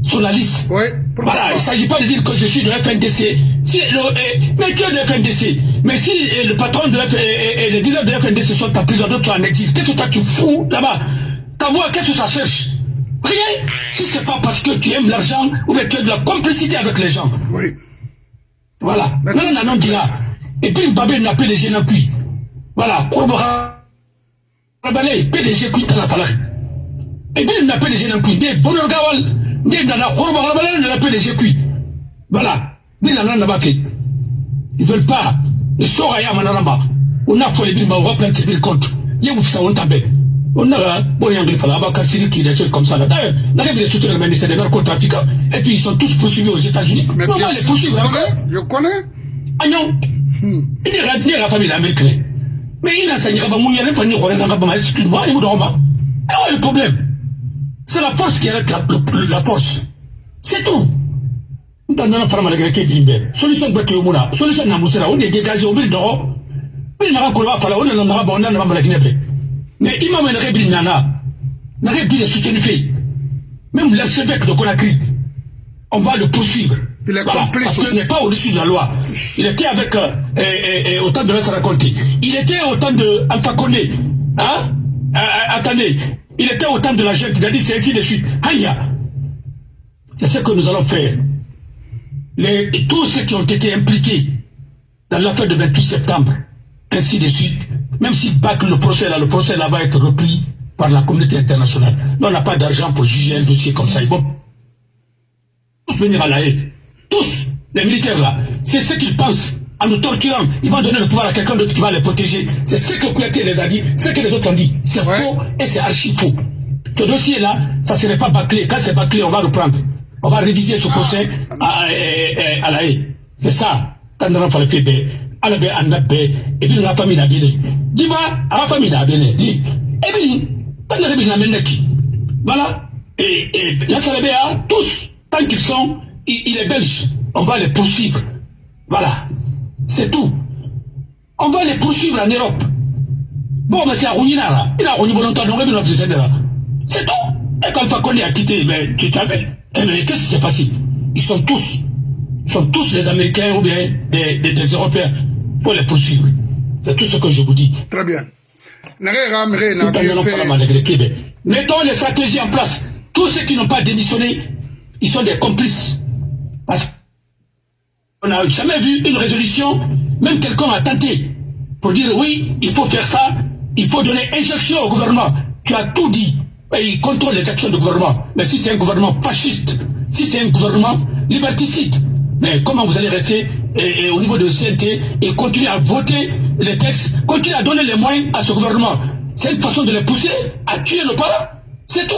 sur la liste. Oui. Voilà. Il ne s'agit pas de dire que je suis de FNDC. Si le, eh, mais tu es de FNDC. Mais si eh, le patron de FNDC et, et, le dealer de FNDC sont en prison, d'autres sont en exil, qu'est-ce que toi tu fous là-bas? Ta voix, qu'est-ce que ça cherche? Rien. Si c'est pas parce que tu aimes l'argent ou bien tu as de la complicité avec les gens. Oui. Voilà. Maintenant, on dit là. Et puis Mbabé n'a PDG n'a plus. Voilà, Kourbara. Rabalé, PDG qui la palais. Et puis il n'a PDG n'a plus. Mais Bonheur Gawal, dans la Kourbara Rabalé n'a PDG qui. Voilà. Mais là, n'a pas. Ils veulent pas. Le sort à Yamanaramba. On a fait les billes, on va prendre ces billes contre. Il y a un ça, on. On a, bon, il y a un griffe là, bas Kassiri qui des choses comme ça. D'ailleurs, la règle des structures humaines, c'est des narcotrafiquants. Et puis ils sont tous poursuivis aux États-Unis. Mais on va les poursuivre encore. Je connais. Ah non. La famille américaine. Mais il a enseigné à Bamou, il a pas ni Roland dans Bama, excuse-moi, il me donne pas. Ah le problème. C'est la force qui est la, la force. C'est tout. La avec laquelle il est. Solution de Baké Mouna, solution de Namoussera, on est dégagé au milieu d'or. Mais n'a pas qu'on va faire, on est dans la bonne, on n'a pas la Guinée. Mais il m'a mené Rebri Nana, n'a pas de soutenu fait. Même l'archevêque de Conakry, on va le poursuivre. Il est parce qu'il n'est pas au-dessus de la loi. Il était avec, euh, et, et, au temps de Vincent Raconti. Il était au temps de Alpha Condé. Hein? Euh, attendez. Il était au temps de la jeune qui a dit c'est ainsi de suite. Aïe! C'est ce que nous allons faire. Les, tous ceux qui ont été impliqués dans l'affaire de 28 septembre, ainsi de suite, même si bac le procès là, le procès là va être repris par la communauté internationale. Nous, on n'a pas d'argent pour juger un dossier comme ça. Ils vont tous venir à la haie. Tous, les militaires là, c'est ce qu'ils pensent. En nous torturant, ils vont donner le pouvoir à quelqu'un d'autre qui va les protéger. C'est ce que Kouyaté les a dit, ce que les autres ont dit. C'est ouais. faux et c'est archi faux. Ce dossier-là, ça ne serait pas bâclé. Quand c'est bâclé, on va reprendre. On va réviser ce procès à, à, à, à la haie. C'est ça. Quand on va faire le bébé, à la baie, à la et puis la famille n'a. Dis-moi, à la famille n'a bien. Et puis, quand on a bien Voilà. Et, et là, ça la baie, tous, tant qu'ils sont, il est belge, on va les poursuivre. Voilà. C'est tout. On va les poursuivre en Europe. Bon, mais c'est à Rounina, Il a Rounina longtemps, donc il C'est tout. Et quand Fakonde a quitté, mais tu t'avais. Eh, mais qu'est-ce qui s'est passé? Ils sont tous, ils sont tous les Américains ou bien des, des, des Européens. Il faut les poursuivre. C'est tout ce que je vous dis. Très bien. Mettons les stratégies en place. Tous ceux qui n'ont pas démissionné, ils sont des complices. Parce qu'on n'a jamais vu une résolution, même quelqu'un a tenté pour dire oui, il faut faire ça, il faut donner injection au gouvernement. Tu as tout dit. Et il contrôle les actions du gouvernement. Mais si c'est un gouvernement fasciste, si c'est un gouvernement liberticide, mais comment vous allez rester au niveau de CNT et continuer à voter les textes, continuer à donner les moyens à ce gouvernement? C'est une façon de les pousser à tuer nos parents. C'est tout.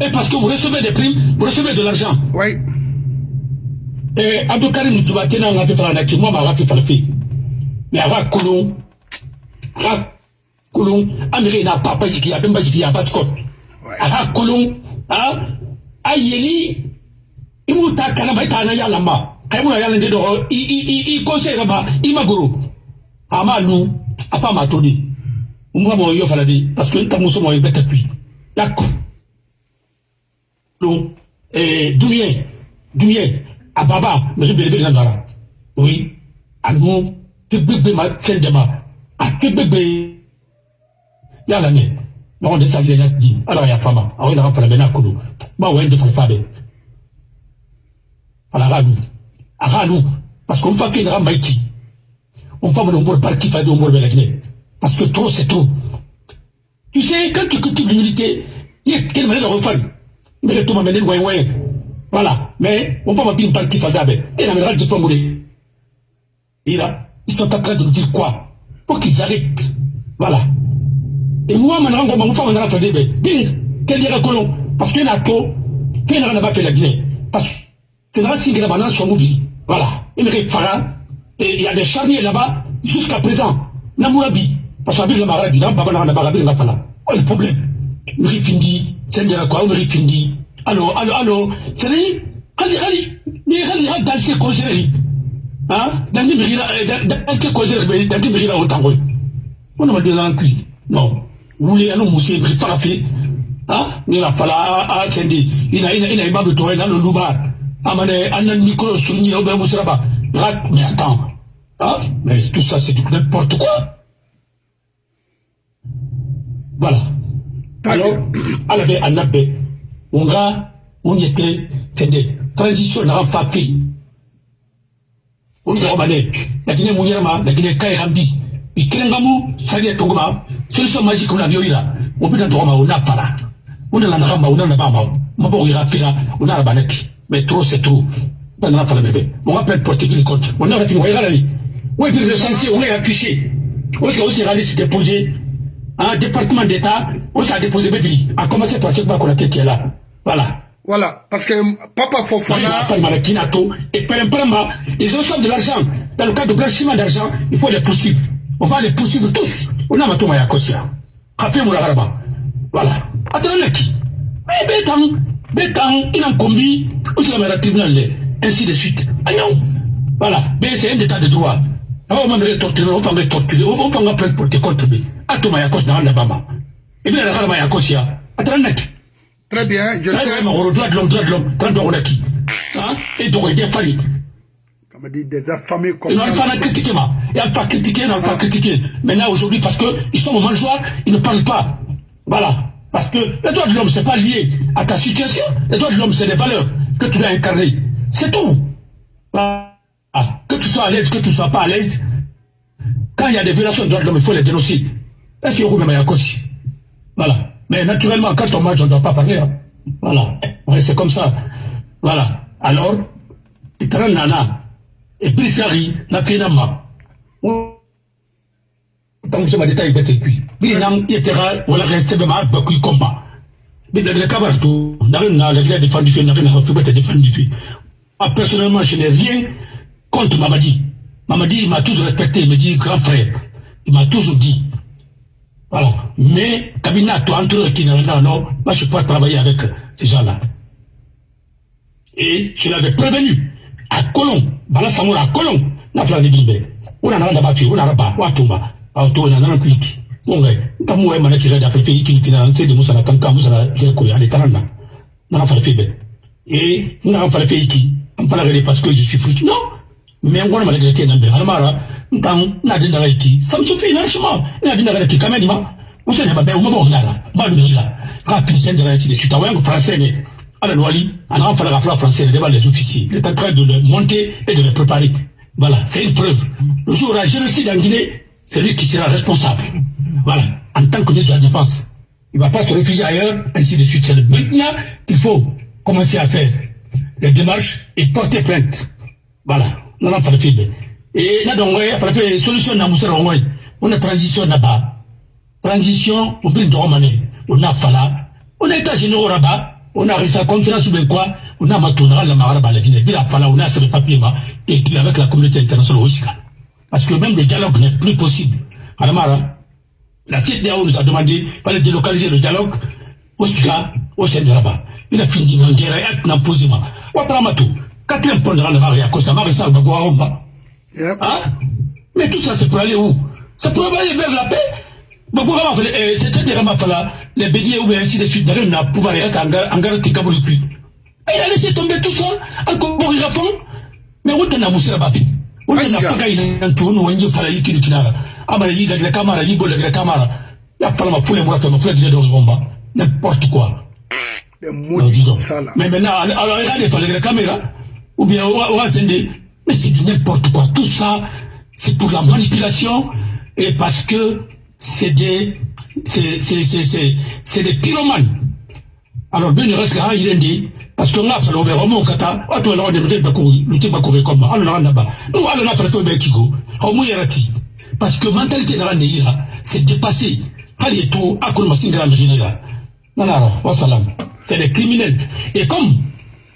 Et parce que vous recevez des primes, vous recevez de l'argent. Oui. Et Abdou Karim tu vas tenir un gâteau faire un moi ma gâteau faire le Mais avant Koulon, avant Koulon, Amérique n'a pas pas dit a même pas dit a pas de code. Avant Koulon, hein, ayeli, il m'a ta kanaba ta na yala ma. Ay mo yala ndedo, i i i i conseil ba, i magoro. Ama nous, apa ma todi. Umwa mo yo fala di, parce que ta muso mo yebeta puis. D'accord. Donc, eh, Doumien, Doumien, à Baba, mais je le dire Oui, à nous, tu peux ma celle de ma, à tu peux ya la ne, non, de ça, il y a dit, alors il y a pas mal, alors il y a pas la mena koulou, bah ouais, de pas de. Alors, à nous, à nous, parce qu'on va qu'il y a un maïti, on va me nommer par qui fait de de la Guinée, parce que trop, c'est trop. Tu sais, quand tu cultives l'humilité, il y a manière de refaire? Mais tout m'amener loin loin voilà. Mais on peut m'appeler une partie fadabe et la mère de pas mourir et là ils sont en train de nous dire quoi? Pour qu'ils arrêtent. Voilà. Et moi maintenant on va faire un fadabe ding quel dirait colon parce qu'il y a qu'il pas fait la Guinée. Parce que là si maintenant sont mobiles voilà. Il me fara et il y a des charniers là-bas jusqu'à présent. Namourabi parce que la Marabi là baba na baba na fala oh le problème. Mrifindi, sendera Mrifindi. Allô, allô, allô, c'est lui Allez, allez, mais allez, dans ces causeries. Hein? Dans les mérira, dans ces causeries, dans les mérira au tango. On a. Non. La fala, ah, sendi. Il a, il a, il a, il a, il a, le loubar. Amane, anan micro, souligné, au moussraba. Mais attends. Hein? Mais tout ça, c'est n'importe quoi. Voilà. alors ala bɛ a labɛn o nka o ɲɛ tɛ fɛn transition naga fa pe o ɲɔgɔn ma dɛ laginɛ mun yɛrɛ ma laginɛ ka ye kan bi i kelen ka mu sariya togo ma solution magique na biyo yira o bɛna dɔgɔ ma o n'a para o nana naga ma o nana ba ma mabɔ o yira fira o n'a ba ne bi mais trop c'est trop. Ba nana fala mɛ bɛ o ka plainte porter une compte o n'a ka tigi o yɛrɛ ni o ye bi recensé o n'a affiché. O sigi o sigi ali déposé un département d'État, ça a déposé Bédri, a commencé par ce qu'on qui est là. Voilà. Voilà, parce que Papa Fofana... Et ils reçoivent de l'argent. Dans le cas de blanchiment d'argent, il faut les poursuivre. on va les poursuivre tous. On a matoma ya kosia. Kapé moula garaba. Voilà. Attends, qui Mais bétang, bétang, il en combi, ou tu la tribunal, ainsi de suite. Agnon. Voilà. Mais c'est un état de droit. On va me torturer, on va me torturer, on va me prendre pour te contribuer. Atoma ya kos dans la bama. Et bien la garaba ya kosia. Attends, qui Très bien, je sais. Droit de l'homme, droit de l'homme, droit de l'homme, qui Hein Et donc, il y a fallu. Comme dit, des affamés comme ça. Pas critiqué, moi. Ils n'ont pas critiqué, ils n'ont pas critiqué. Maintenant, aujourd'hui, parce qu'ils sont au mangeoire, ils ne parlent pas. Voilà. Parce que les droits de l'homme, ce n'est pas lié à ta situation. Les droits de l'homme, c'est des valeurs que tu dois incarner. C'est tout. Voilà. Que tu sois à l'aise, que tu ne sois pas à l'aise. Quand il y a des violations de droits de l'homme, il faut les dénoncer. Voilà. Mais naturellement, quand on mange, on ne doit pas parler. Hein. Voilà. Ouais, c'est comme ça. Voilà. Alors, Nana, et Brisari, na Kenama. Donc, je dit, il était cuit. Il y a voilà, resté de ma bakui combat. Mais le cabaret, tout, n'a rien défendu, n'a rien défendu. Moi, personnellement, je n'ai rien contre Mamadi. Mamadi, il m'a toujours respecté, il me dit grand frère. Il m'a toujours dit. Voilà. Mais, Kabina, toi, entre qui n'a non, non, moi, je peux pas travailler avec ces gens-là. Et je l'avais prévenu. À Colomb, Bala Samoura, à Colomb, n'a pas de bimbe. On a un papier, on a pas, on a tomba, on a kuiki. On est, comme moi, je suis d'Afrique, qui qui n'a pas de moussa, comme quand vous avez dit que les tarana. N'a pas fait Et, on pas fait qui. On parle parce que je suis fruit. Non. Mais on va me regretter dans le Harmara. Ntan, n'a dit dans qui. Ça me suffit, largement. N'a dit dans qui, quand même, on s'en est pas bien, on m'a bon, là. Lui, là. Quand tu sais de français, la français devant les officiers. Il est en train de le monter et de le préparer. Voilà, c'est une preuve. Le jour la génocide en Guinée, c'est lui qui sera responsable. Voilà, en tant que ministre de la Défense. Il ne va pas se réfugier ailleurs, ainsi de suite. C'est maintenant qu'il faut commencer à faire les démarches et porter plainte. Voilà, on a pas de Et là, donc, après, solution n'a on a transition là-bas. Transition, on peut on a pas là. On a état généraux là-bas. On a réussi à conférence ou bien quoi. On a matonara la maraba à la Guinée. Bila pala on a ce papier et écrit avec la communauté internationale aussi parce que même le dialogue n'est plus possible. Alamara la CDAO nous a demandé de délocaliser le dialogue au Sika au Rabat il a fini de dire et n'a posé ma Ouatramatu quatrième point de la Maria Costa Maria Salva Guaomba hein mais tout ça c'est pour aller où? Ça pour aller vers la paix? Bakura ma fele c'est-à-dire ma fala les bédiers ou ainsi de suite d'aller n'a pouvoir être engrais qui kaburi plus. Il a laissé tomber tout ça encore mourir à fond mais on t'a moussé la on pas gagné un tour nous on fala yiki du kinara amara yi la camara yi bol la camara ya fala ma poulet moi ma poulet de dos bomba n'importe quoi. Mais maintenant alors regardez fallait la caméra. Ou bien on va mais c'est du n'importe quoi tout ça c'est pour la manipulation et parce que c'est des, c'est des pyromanes. Alors, bien, il reste là, il est dit, parce que là, ça l'a au monde, kata, on est venu, le thé, bah, courir comme, alors, là, là-bas. Nous, alors, là, fait, ben, kigo, au moins, yarati. Parce que mentalité dans la là, c'est dépassé. Allez, tout, à quoi, ma singra, là. Non, non, wassalam. C'est des criminels. Et comme,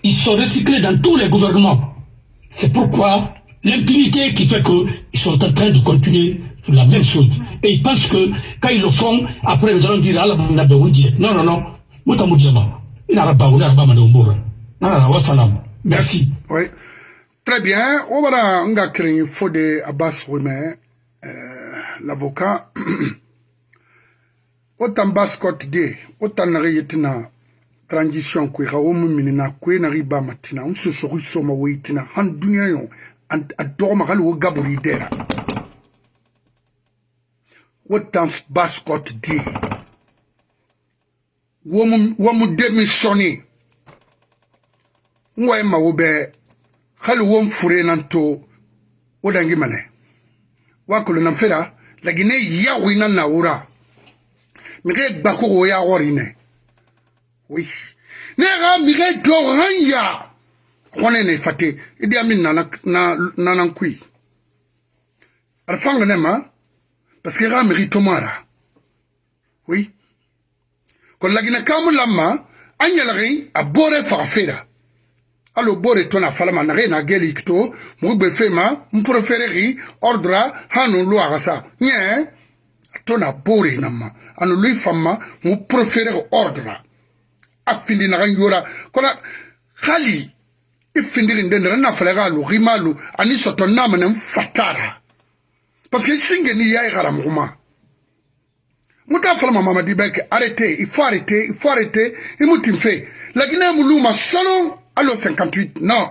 ils sont recyclés dans tous les gouvernements, c'est pourquoi l'impunité qui fait qu'ils sont en train de continuer la même chose. Et ils pensent que quand ils le font, après ils allons dire Allah Non, non, non. Merci. Oui. Très bien. On va nga créer Fode Abbas Roumen, euh, l'avocat. Autant bascot de, autant na transition kue xa wo mu minina kue na xi bama tina n sosoxi soma wo i tina xan duniɲa yo a doxoma xali wo gaburi dera. Wo tan bascot di wo mu démissionné. N wa ye mago bɛ hali wo n furenan to wo dangi mane. Wa kolonanfera lagine yawina nawura mige gbakogo ya wɔrinɛ oui. Ne ga mige kone ne fate. Idi amin na na na kui arfang ne parce que ga miri tomara. Oui. Ko lagina kamu lamma an yalagi a bore faga alo bore to na falama na na geli kto mu be fema mu préférer ordre hanu lu agasa nye to na bore na ma anu lui fama mu préférer ordre afindi na yora. Kona khali ifindiri ndendera na falega lu rimalu ani soto na mane fatara parce que singe ni yayi gara muguma muta falama mamadi beke arrêtez il faut arrêter il faut arrêter imutim fe lagina muluma salon allo 58 non.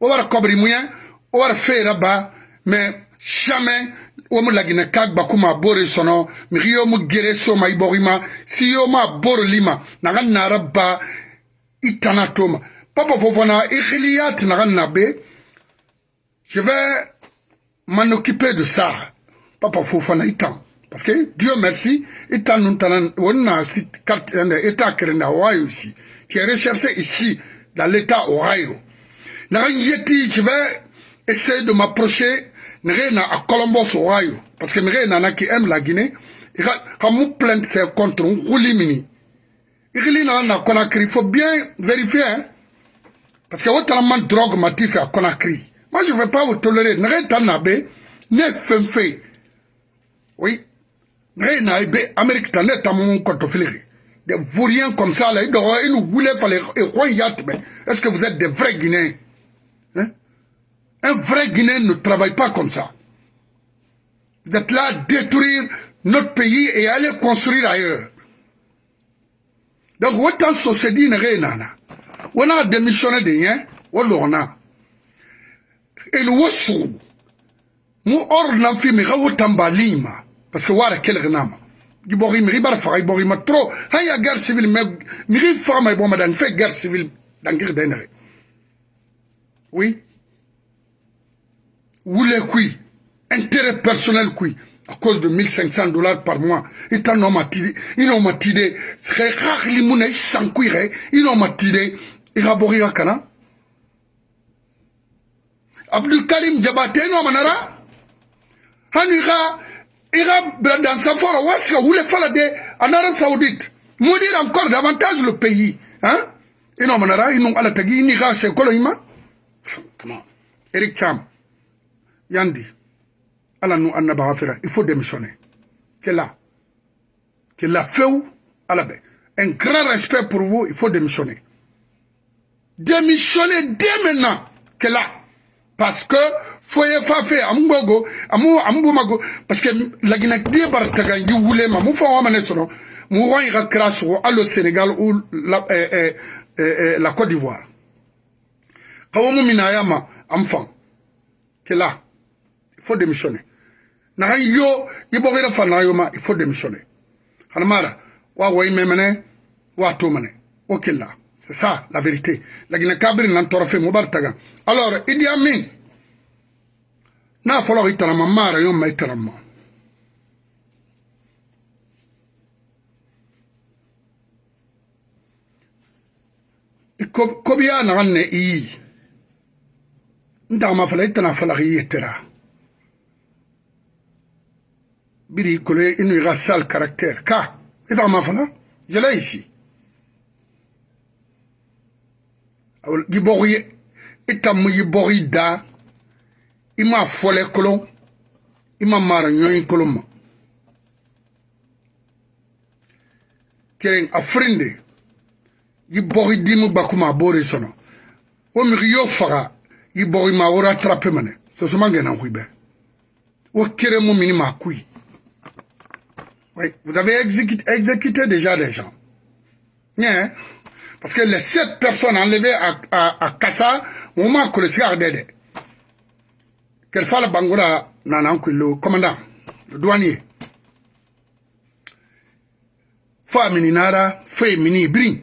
O wara kobri muya o wara feera ba mais jamais wo mu lagina kag bakuma bore sono mi riyo mu gere so ma iborima si yo ma boro lima naga nara ba itana toma. Papa fofana ikhiliyat naga nabe je vais m'en occuper de ça. Papa fofana itan parce que Dieu merci itan nun tanan wonna sit carte état kerena wayo aussi qui est recherché ici, dans l'État Ohio. Je vais essayer de m'approcher à Columbus, Ohio. Parce que je qui aime la Guinée. Me plainte contre un roulimini. Il faut bien vérifier. Hein? Parce que de drogue m'a fait à Conakry. Moi, je ne vais pas vous tolérer. Ne pas nabé, ne fait. Oui. Ne nabe, Amérique, t'en est à mon compte des vauriens comme ça, là, ils nous voulaient faire les Est-ce que vous êtes des vrais Guinéens hein? Un vrai Guinéen ne travaille pas comme ça. Vous êtes là à détruire notre pays et aller construire ailleurs. Donc, autant société n'est rien. On a démissionné de rien, on a. Et nous, on nous, on a fait, a lima. Parce que, voilà, quel renama. gibori miri bar faga ibori ma trop guerre civile mais fait guerre civile oui? Wule kui intérêt personnel kui. À cause de 1500 dollars par mois ita no matide ino matide re khakli muna isankui re ino matide ira bori kana Abdul Karim Jabate no manara. Hani ga ira dans sa fora waska wule fala de en Arabie Saoudite? Maudire encore davantage le pays hein? Ino manara ino ala tagi ni ga se kolo ima comment Eric Cham yandi ala afira il faut démissionner. Que là que la feu ala be. Un grand respect pour vous il faut démissionner. Démissionner dès maintenant que là. Parce que foye fa fe amgogo amu ambumago parce que la Guinée die bartaga yi wule ma mu fa wa mané sono wa au allo Sénégal ou la eh, eh, eh, la Côte d'Ivoire. Kawomu minayama amfan. Que là il faut démissionner. Naxa yo i boxo ira fa naxa yoma il faut démissionner. Xana mara wa woyi memene wa tumane wo killa c'est ça la vérité. Lagina kabiri nan torofe mobar taga. Alors idi amin. Na foloxo i tanama mara yoma i tanama kobiya naxan ne iyi ndaxama fala i tana falaxi yettera biri kolo inu iga sal caractère. Ka i tagama fala jela ici. Yibogi i tamu yibogi da. I ma fɔlɛ kolon i ma ma. Kelen a firin de i bɔgi dimu bakuma a b'o de sɔnɔ o migi y'o faga i bɔgi ma wora mini ma oui vous avez exécuté, exécuté déjà des gens yeah. parce que les sept personnes enlevées à, à, à Kassa on m'a collé ce de Kelfala Bangoura Nanankou, le commandant, le douanier? Mininara, Fé Mini Brin,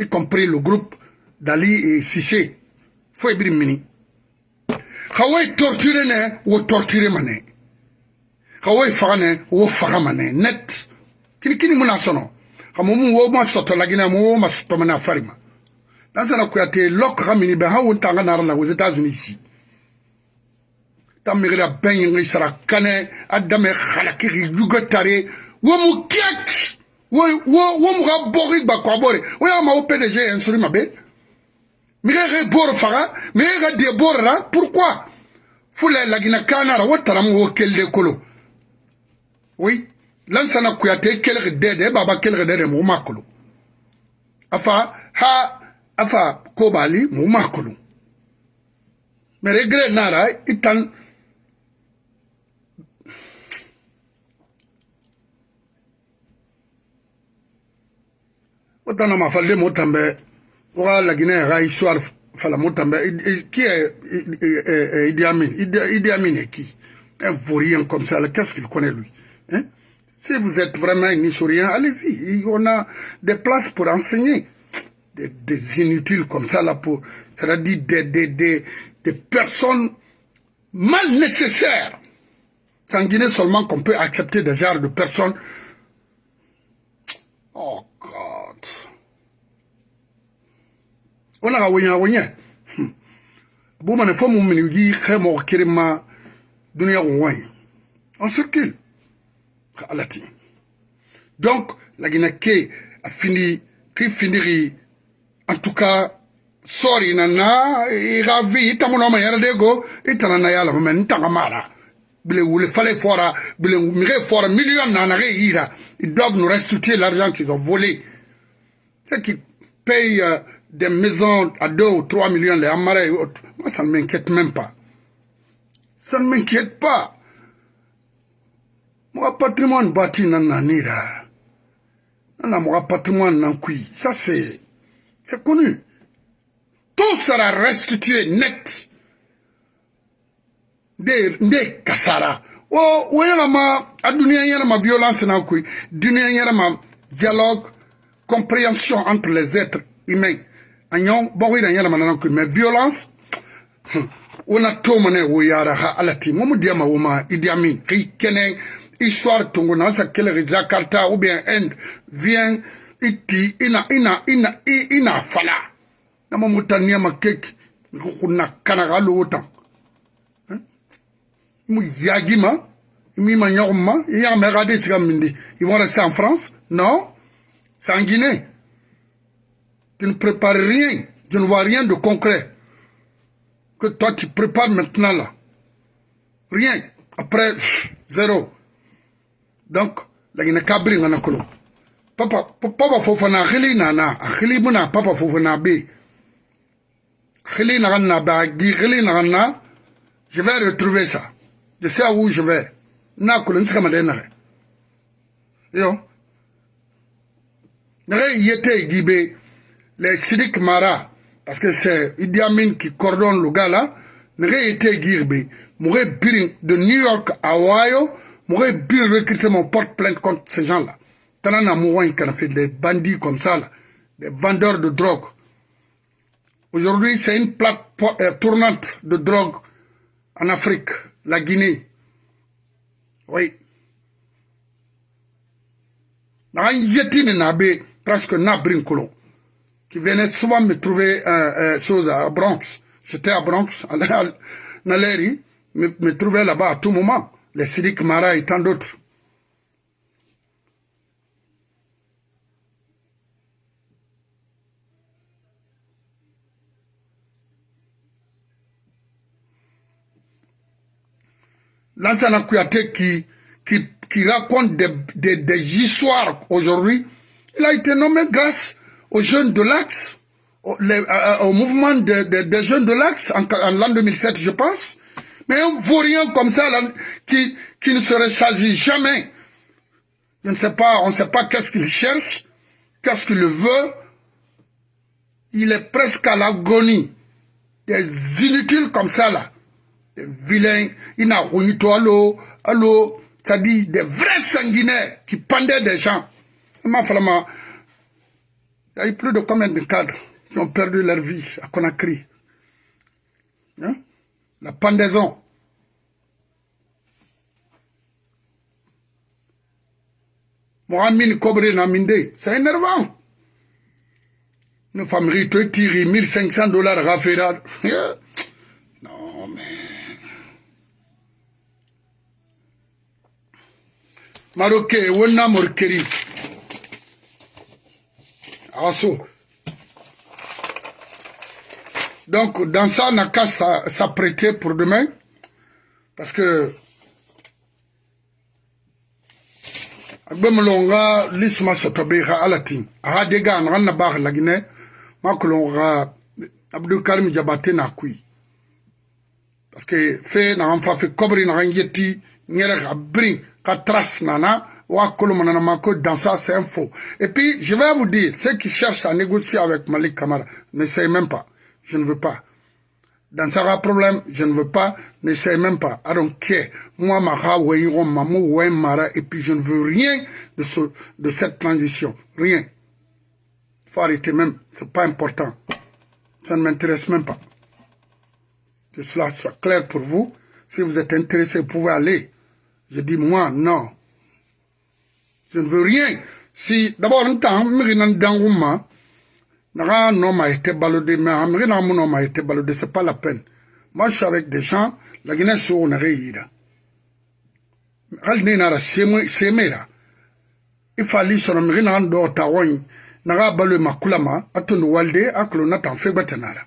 y compris le groupe d'Ali et Sissé. Fé Brin Mini. Hawaii torturé ou torturé mané. Hawaii fagane, ou fagamane, net. Kini kini muna sono. Hamumu wo ma soto lagina mo ma soto mana farima. Dans un akuyate, lok ramini ben ha wuntanga nara aux États-Unis ici. tamigila bɛn sara kanɛ a dame halakiri yugatare wo mu kek wo wo wo mu ka bɔgi gba kwa bore wo ya ma o PDG instruit ma be mige bor faga mige ga de bor ra pourquoi? Fula lagina kanara wataram wo kelle kolo oui. Lansana kuyate kelge dede baba kelge dede mu afa ha afa kobali mu makolo mais regret nara itan otana mafalde mo tambe oga lagina ga histoire fala mo tambe qui est Idi Amin? Idi Amin est qui? Un vaurien comme ça qu'est-ce qu'il connaît lui? Hein? Si vous êtes vraiment un historien allez-y. On a des places pour enseigner. Des, inutiles comme ça là pour c'est-à-dire des, personnes mal nécessaires. C'est en Guinée seulement qu'on peut accepter des genres de personnes. Oh ona ga wonya wonya bu mane fo mu mini gi khemo kirima dunia wonwai on circule ka alati donc la guinée a fini ki finiri en tout cas sorry na na i ga vi tamuno ma yara de go itana na yala men tanga mara bile wule fallait fora bile mire fora million na ira ils doivent nous restituer l'argent qu'ils ont volé c'est qui paye euh, des maisons à 2 ou 3 millions, les amarres et autres. Moi, ça ne m'inquiète même pas. Ça ne m'inquiète pas. Mon patrimoine bâti dans nanira. Non, mon patrimoine nan kui. Ça, c'est, c'est connu. Tout sera restitué net. Des, des kasara. Oh, oui, ma, a dunia ma violence nan kui. Dunia ma dialogue, compréhension entre les êtres humains. anyon bogo ida yala manana ku mais violence wona to mane wo yara ha alati momu diama woma idi amin ki kenen histoire tongo na sa kele jakarta ou bien end vient iti ina ina ina ina fala. Na momu tania makek ko kunna kana galo wutan mu yagima mi ma nyogma ya me regarder siga mindi. Ils vont rester en France? Non. C'est en Guinée. Tu ne prépares rien, je ne vois rien de concret. Que toi tu prépares maintenant là. Rien. Après, zéro. Donc, la guinée kabri ngana kolo. Papa, papa fofana khili nana, khili muna papa fofana be. Khili na na ba gi khili na na. Je vais retrouver ça. Je sais où je vais. Na nsika madena. Yo. Nare yete gibe les Sidik Mara, parce que c'est Idi Amin qui coordonne le gars là, n'aurait été Girbe, birin de New York à Ohio, m'aurait bien recruté mon porte-plainte contre ces gens-là. T'en as un qui a fait des bandits comme ça, des vendeurs de drogue. Aujourd'hui, c'est une plaque euh, tournante de drogue en Afrique, la Guinée. Oui. Nabe presque na brinkolon qui venait souvent me trouver euh, euh, à Bronx. J'étais à Bronx, à Naleri, me, me trouvait là-bas à tout moment. Les Sidik Mara et tant d'autres. Lansana Kouyaté qui, qui, raconte des, histoires aujourd'hui, il a été nommé grâce aux jeunes de l'Axe, au, euh, euh, au, mouvement de, de, des jeunes de l'Axe en, en l'an 2007, je pense. Mais un vaurien comme ça, qui, qui ne se ressasit jamais. Je ne sais pas, on ne sait pas qu'est-ce qu'il cherche, qu'est-ce qu'il veut. Il est presque à l'agonie. Des inutiles comme ça, là. Des vilains. Il n'a rien allô, allô. C'est-à-dire des vrais sanguinaires qui pendaient des gens. Il y a eu plus de combien de cadres qui ont perdu leur vie à Conakry hein? La pendaison. Mohamed Kobre Naminde, c'est énervant. Une femme rite tire 1500 dollars faire. Non, mais. Marocain, Wonna Morkeri. aso Donc, dans ça, on n'a qu'à s'apprêter pour demain. Parce que bemlonga lisma sotobe ha alatin aha dega na na ba lagine makulonga abdul karim jabate na kui parce que fe na an fa fe kobri na yeti nyere ga brin ka trace nana wa kolomana ma ko dans ça c'est un faux. Et puis je vais vous dire ceux qui cherchent à négocier avec Malik Kamara n'essayez même pas je ne veux pas dans ça problème je ne veux pas n'essaie même pas. I don't care. Moi, Mara, Mamou, Mara, et puis je ne veux rien de, ce, de cette transition. Rien. Il faut arrêter même. C'est pas important. Ça ne m'intéresse même pas. Que cela soit clair pour vous. Si vous êtes intéressé, vous pouvez aller. Je dis, moi, non. Je ne veux rien. Si, d'abord, un temps, un homme a été baladé, mais un homme a été baladé, c'est pas la peine. Moi, je suis avec des gens, la Guinée so na reira hal ne na ra semera ifali sono mi na ndo ta woni na ga balu makulama atun walde aklo na tan fe batanara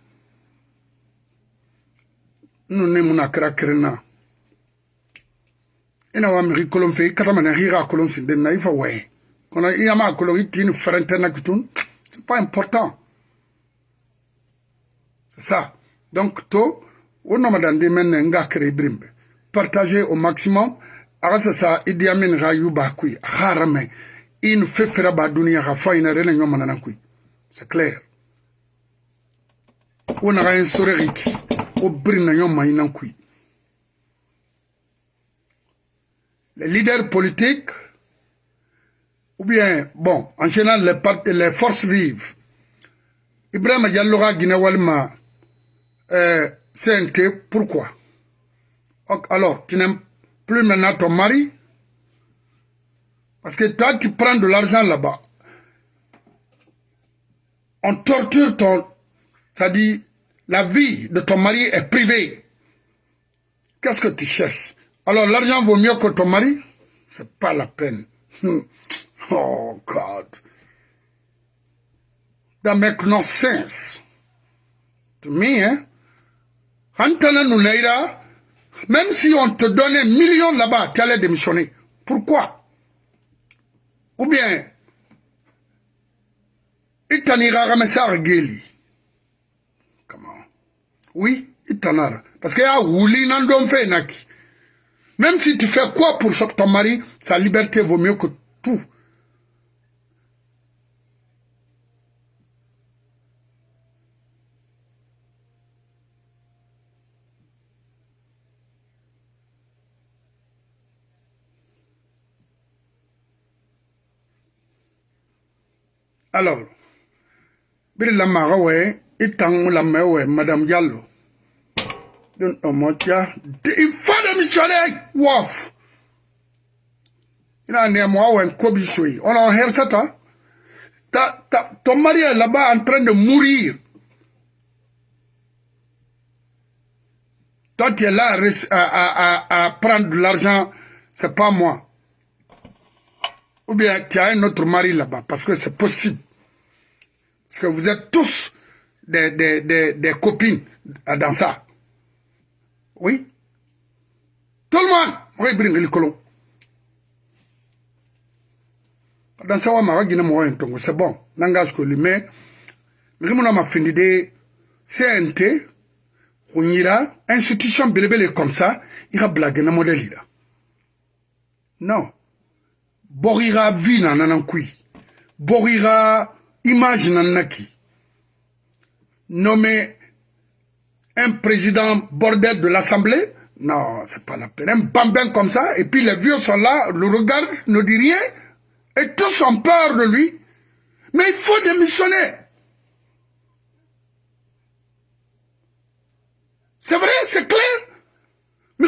nu ne muna kra krena ina wa mi kolon fe kata mana hira kolon sinde na ifa we kona iya ma kolon itini frente na kitun pas important. C'est ça. Donc to o nomadande menne nga kere brimbe partager au maximum. Aga sasa idi amin ga yuba kui. Harame kui. C'est clair. O na ga en soreriki o brina nyoma ina kui. Les leaders politiques ou bien bon en général les, les forces vives Ibrahim Diallo ga Guinée walma euh, CNT, pourquoi? Alors, tu n'aimes plus maintenant ton mari? Parce que toi, tu prends de l'argent là-bas. On torture ton... C'est-à-dire, la vie de ton mari est privée. Qu'est-ce que tu cherches? Alors, l'argent vaut mieux que ton mari? C'est pas la peine. oh, God. That makes no sense. To me, hein Antana Nounaïra, même si on te donnait millions là-bas, tu allais démissionner. Pourquoi? Ou bien, Itanira Ramessar Geli. Comment Oui, Itanara. Parce qu'il y a Wouli Nandon Naki. Même si tu fais quoi pour ton mari, sa liberté vaut mieux que tout. Alors, biri la maga we la madame Diallo. Don omotia de ifada mi chale waf. Ina ne mo awen kobi sui. On a hersata. Ta ta ton mari est là-bas en train de mourir. Toi tu es là à, à, à, à prendre de l'argent, c'est pas moi. Ou bien tu as un autre mari là-bas, parce que c'est possible. Parce que vous êtes tous des, des, des, des copines dans ça. Oui. Tout le monde. Oui, bring le colon. Dans ça, on m'a dit que c'est bon. N'engage que lui, mais, mais on m'a fini de CNT, on ira, institution belebele comme ça, il va blaguer dans modèle là. Non. Borira nan nan kui. Borira image nanaki. Nommer un président bordel de l'Assemblée, non, c'est pas la peine. Un bambin comme ça, et puis les vieux sont là, le regard ne dit rien, et tous ont peur de lui. Mais il faut démissionner. C'est vrai, c'est clair. Mais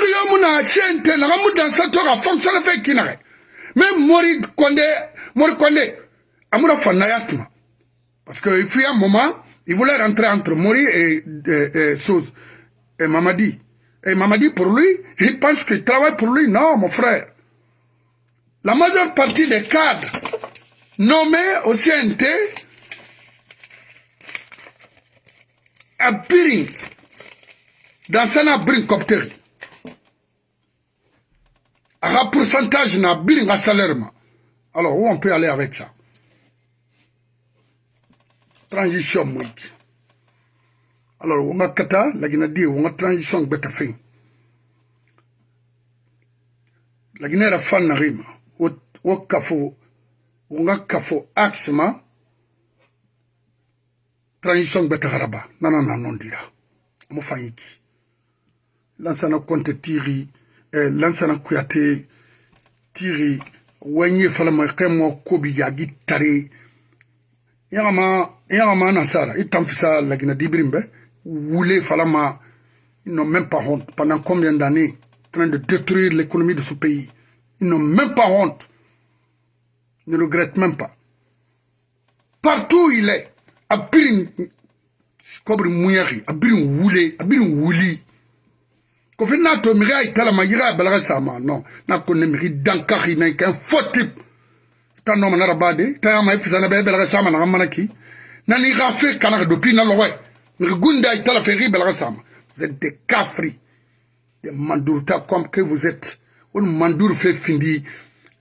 Mori Kondé, Mori Kondé, Amoura Fanayatma. Parce qu'il fut un moment, il voulait rentrer entre Mori et, et, et, et Mamadi. Et Mamadi, pour lui, il pense qu'il travaille pour lui. Non, mon frère. La majeure partie des cadres nommés au CNT a birin dans sana birin a pourcentage na birin a salaire alors où on peut aller avec ça? Transition moyki alors wonga kata lagina di wonga transition beta fin. Lagina era fan na rima wo kafo wonga kafo axe ma transition beta haraba. Nana na nondira mo fanyiki. Lansana konte tiri lansana kuyate tiri wenye falama kemo kobi yagi tare yagama yagama nasara itamfisa lagina dibirimbe voulez, Falama, ils n'ont même pas honte. Pendant combien d'années, en train de détruire l'économie de ce pays? Ils n'ont même pas honte. Ils ne regrettent même pas. Partout où il est, à Birin, Kobri Mouyari, à Birin Woulé, à kofi n'a to miri a italama yira ya balaga sama non. N'a ko ne miri dankari na ikan fotip ta nɔ manara bade. Ta yama i e fisana bɛ e balaga sama naga manaki na ni ka fe kana ka dopi na lɔgɔ miri gunda a itala fɛ i balaga sama vous êtes des cafri des mandurta comme que vous êtes. Woni manduru fe findi.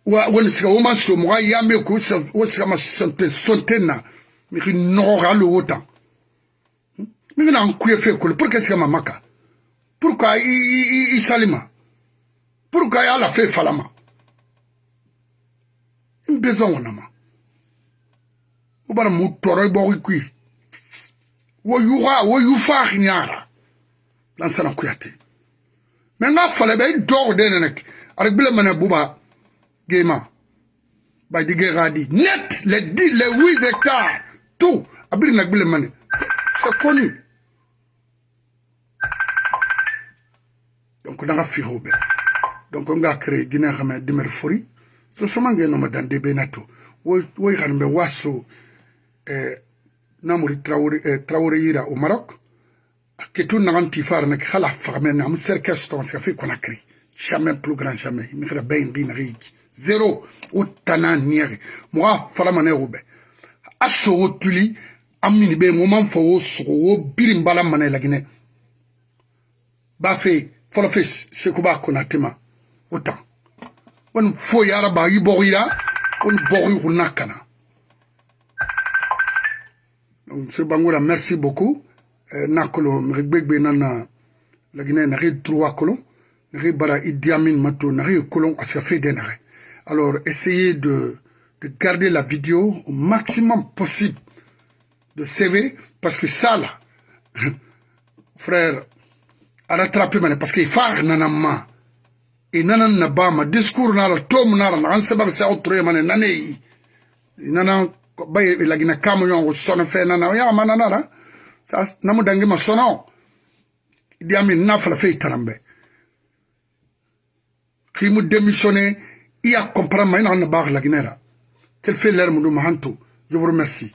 Woni sika woma so moga yame ko wo sika ma sonte sonte na. Miri nɔgɔga hali wo tan mi ngana an kuye fe kolo. Pour que sika ma maka? pour ka i sali ma pour ka ala fe fala ma n be zaŋo nama wo bara mu tɔrɔ i bɔgɔ i kui wo yuxa wo yufaaxi ñaara lansana kuyate mais n ga fale be i dooxo de nene arik bile mene buba gema bay di geexa di net le dix le huit hectare tout. Abiri nak bile mene c'est connu. Donc nga fi hobe donc nga créé gina xamé dimer fori. So soma ngeno ma dande be nato wo wo xarmbe waso eh namuri traoré eh, yira au Maroc? Ketu nagan tifar nek khala fagmen am cercle ston ska fi conakry jamais plus grand jamais. Mi khara bayn rin rik zéro. Ou tanan niere mo fala mané ube aso tuli amini be mo man fo so wo birim bala mané lagine ba folo fes se ko ba konatema autant. Won fo yara ba yi bogira won bori hunakana Monsieur Bangoura, merci beaucoup. Euh, nakolo, mregbegbe nana, la Guinée n'a rien trois colons, n'a rien bara mato, d'énaré. Alors, essayez de, de garder la vidéo au maximum possible de CV, parce que ça là, frère, rattraper mane parce que far nanan ma. I nanan na bama discours nara tomu nara naxan seban se axu turoye mane naneyi i. Nana bay i e, e lagina kamu yonxu sono fe nana yaxama nanara sa namu dangima sono diamin na fala fe i taranbe ximu démissionné i ya comprendre ma i naxan na baax laginera quel e fait lermudu maxantu je vous remercie.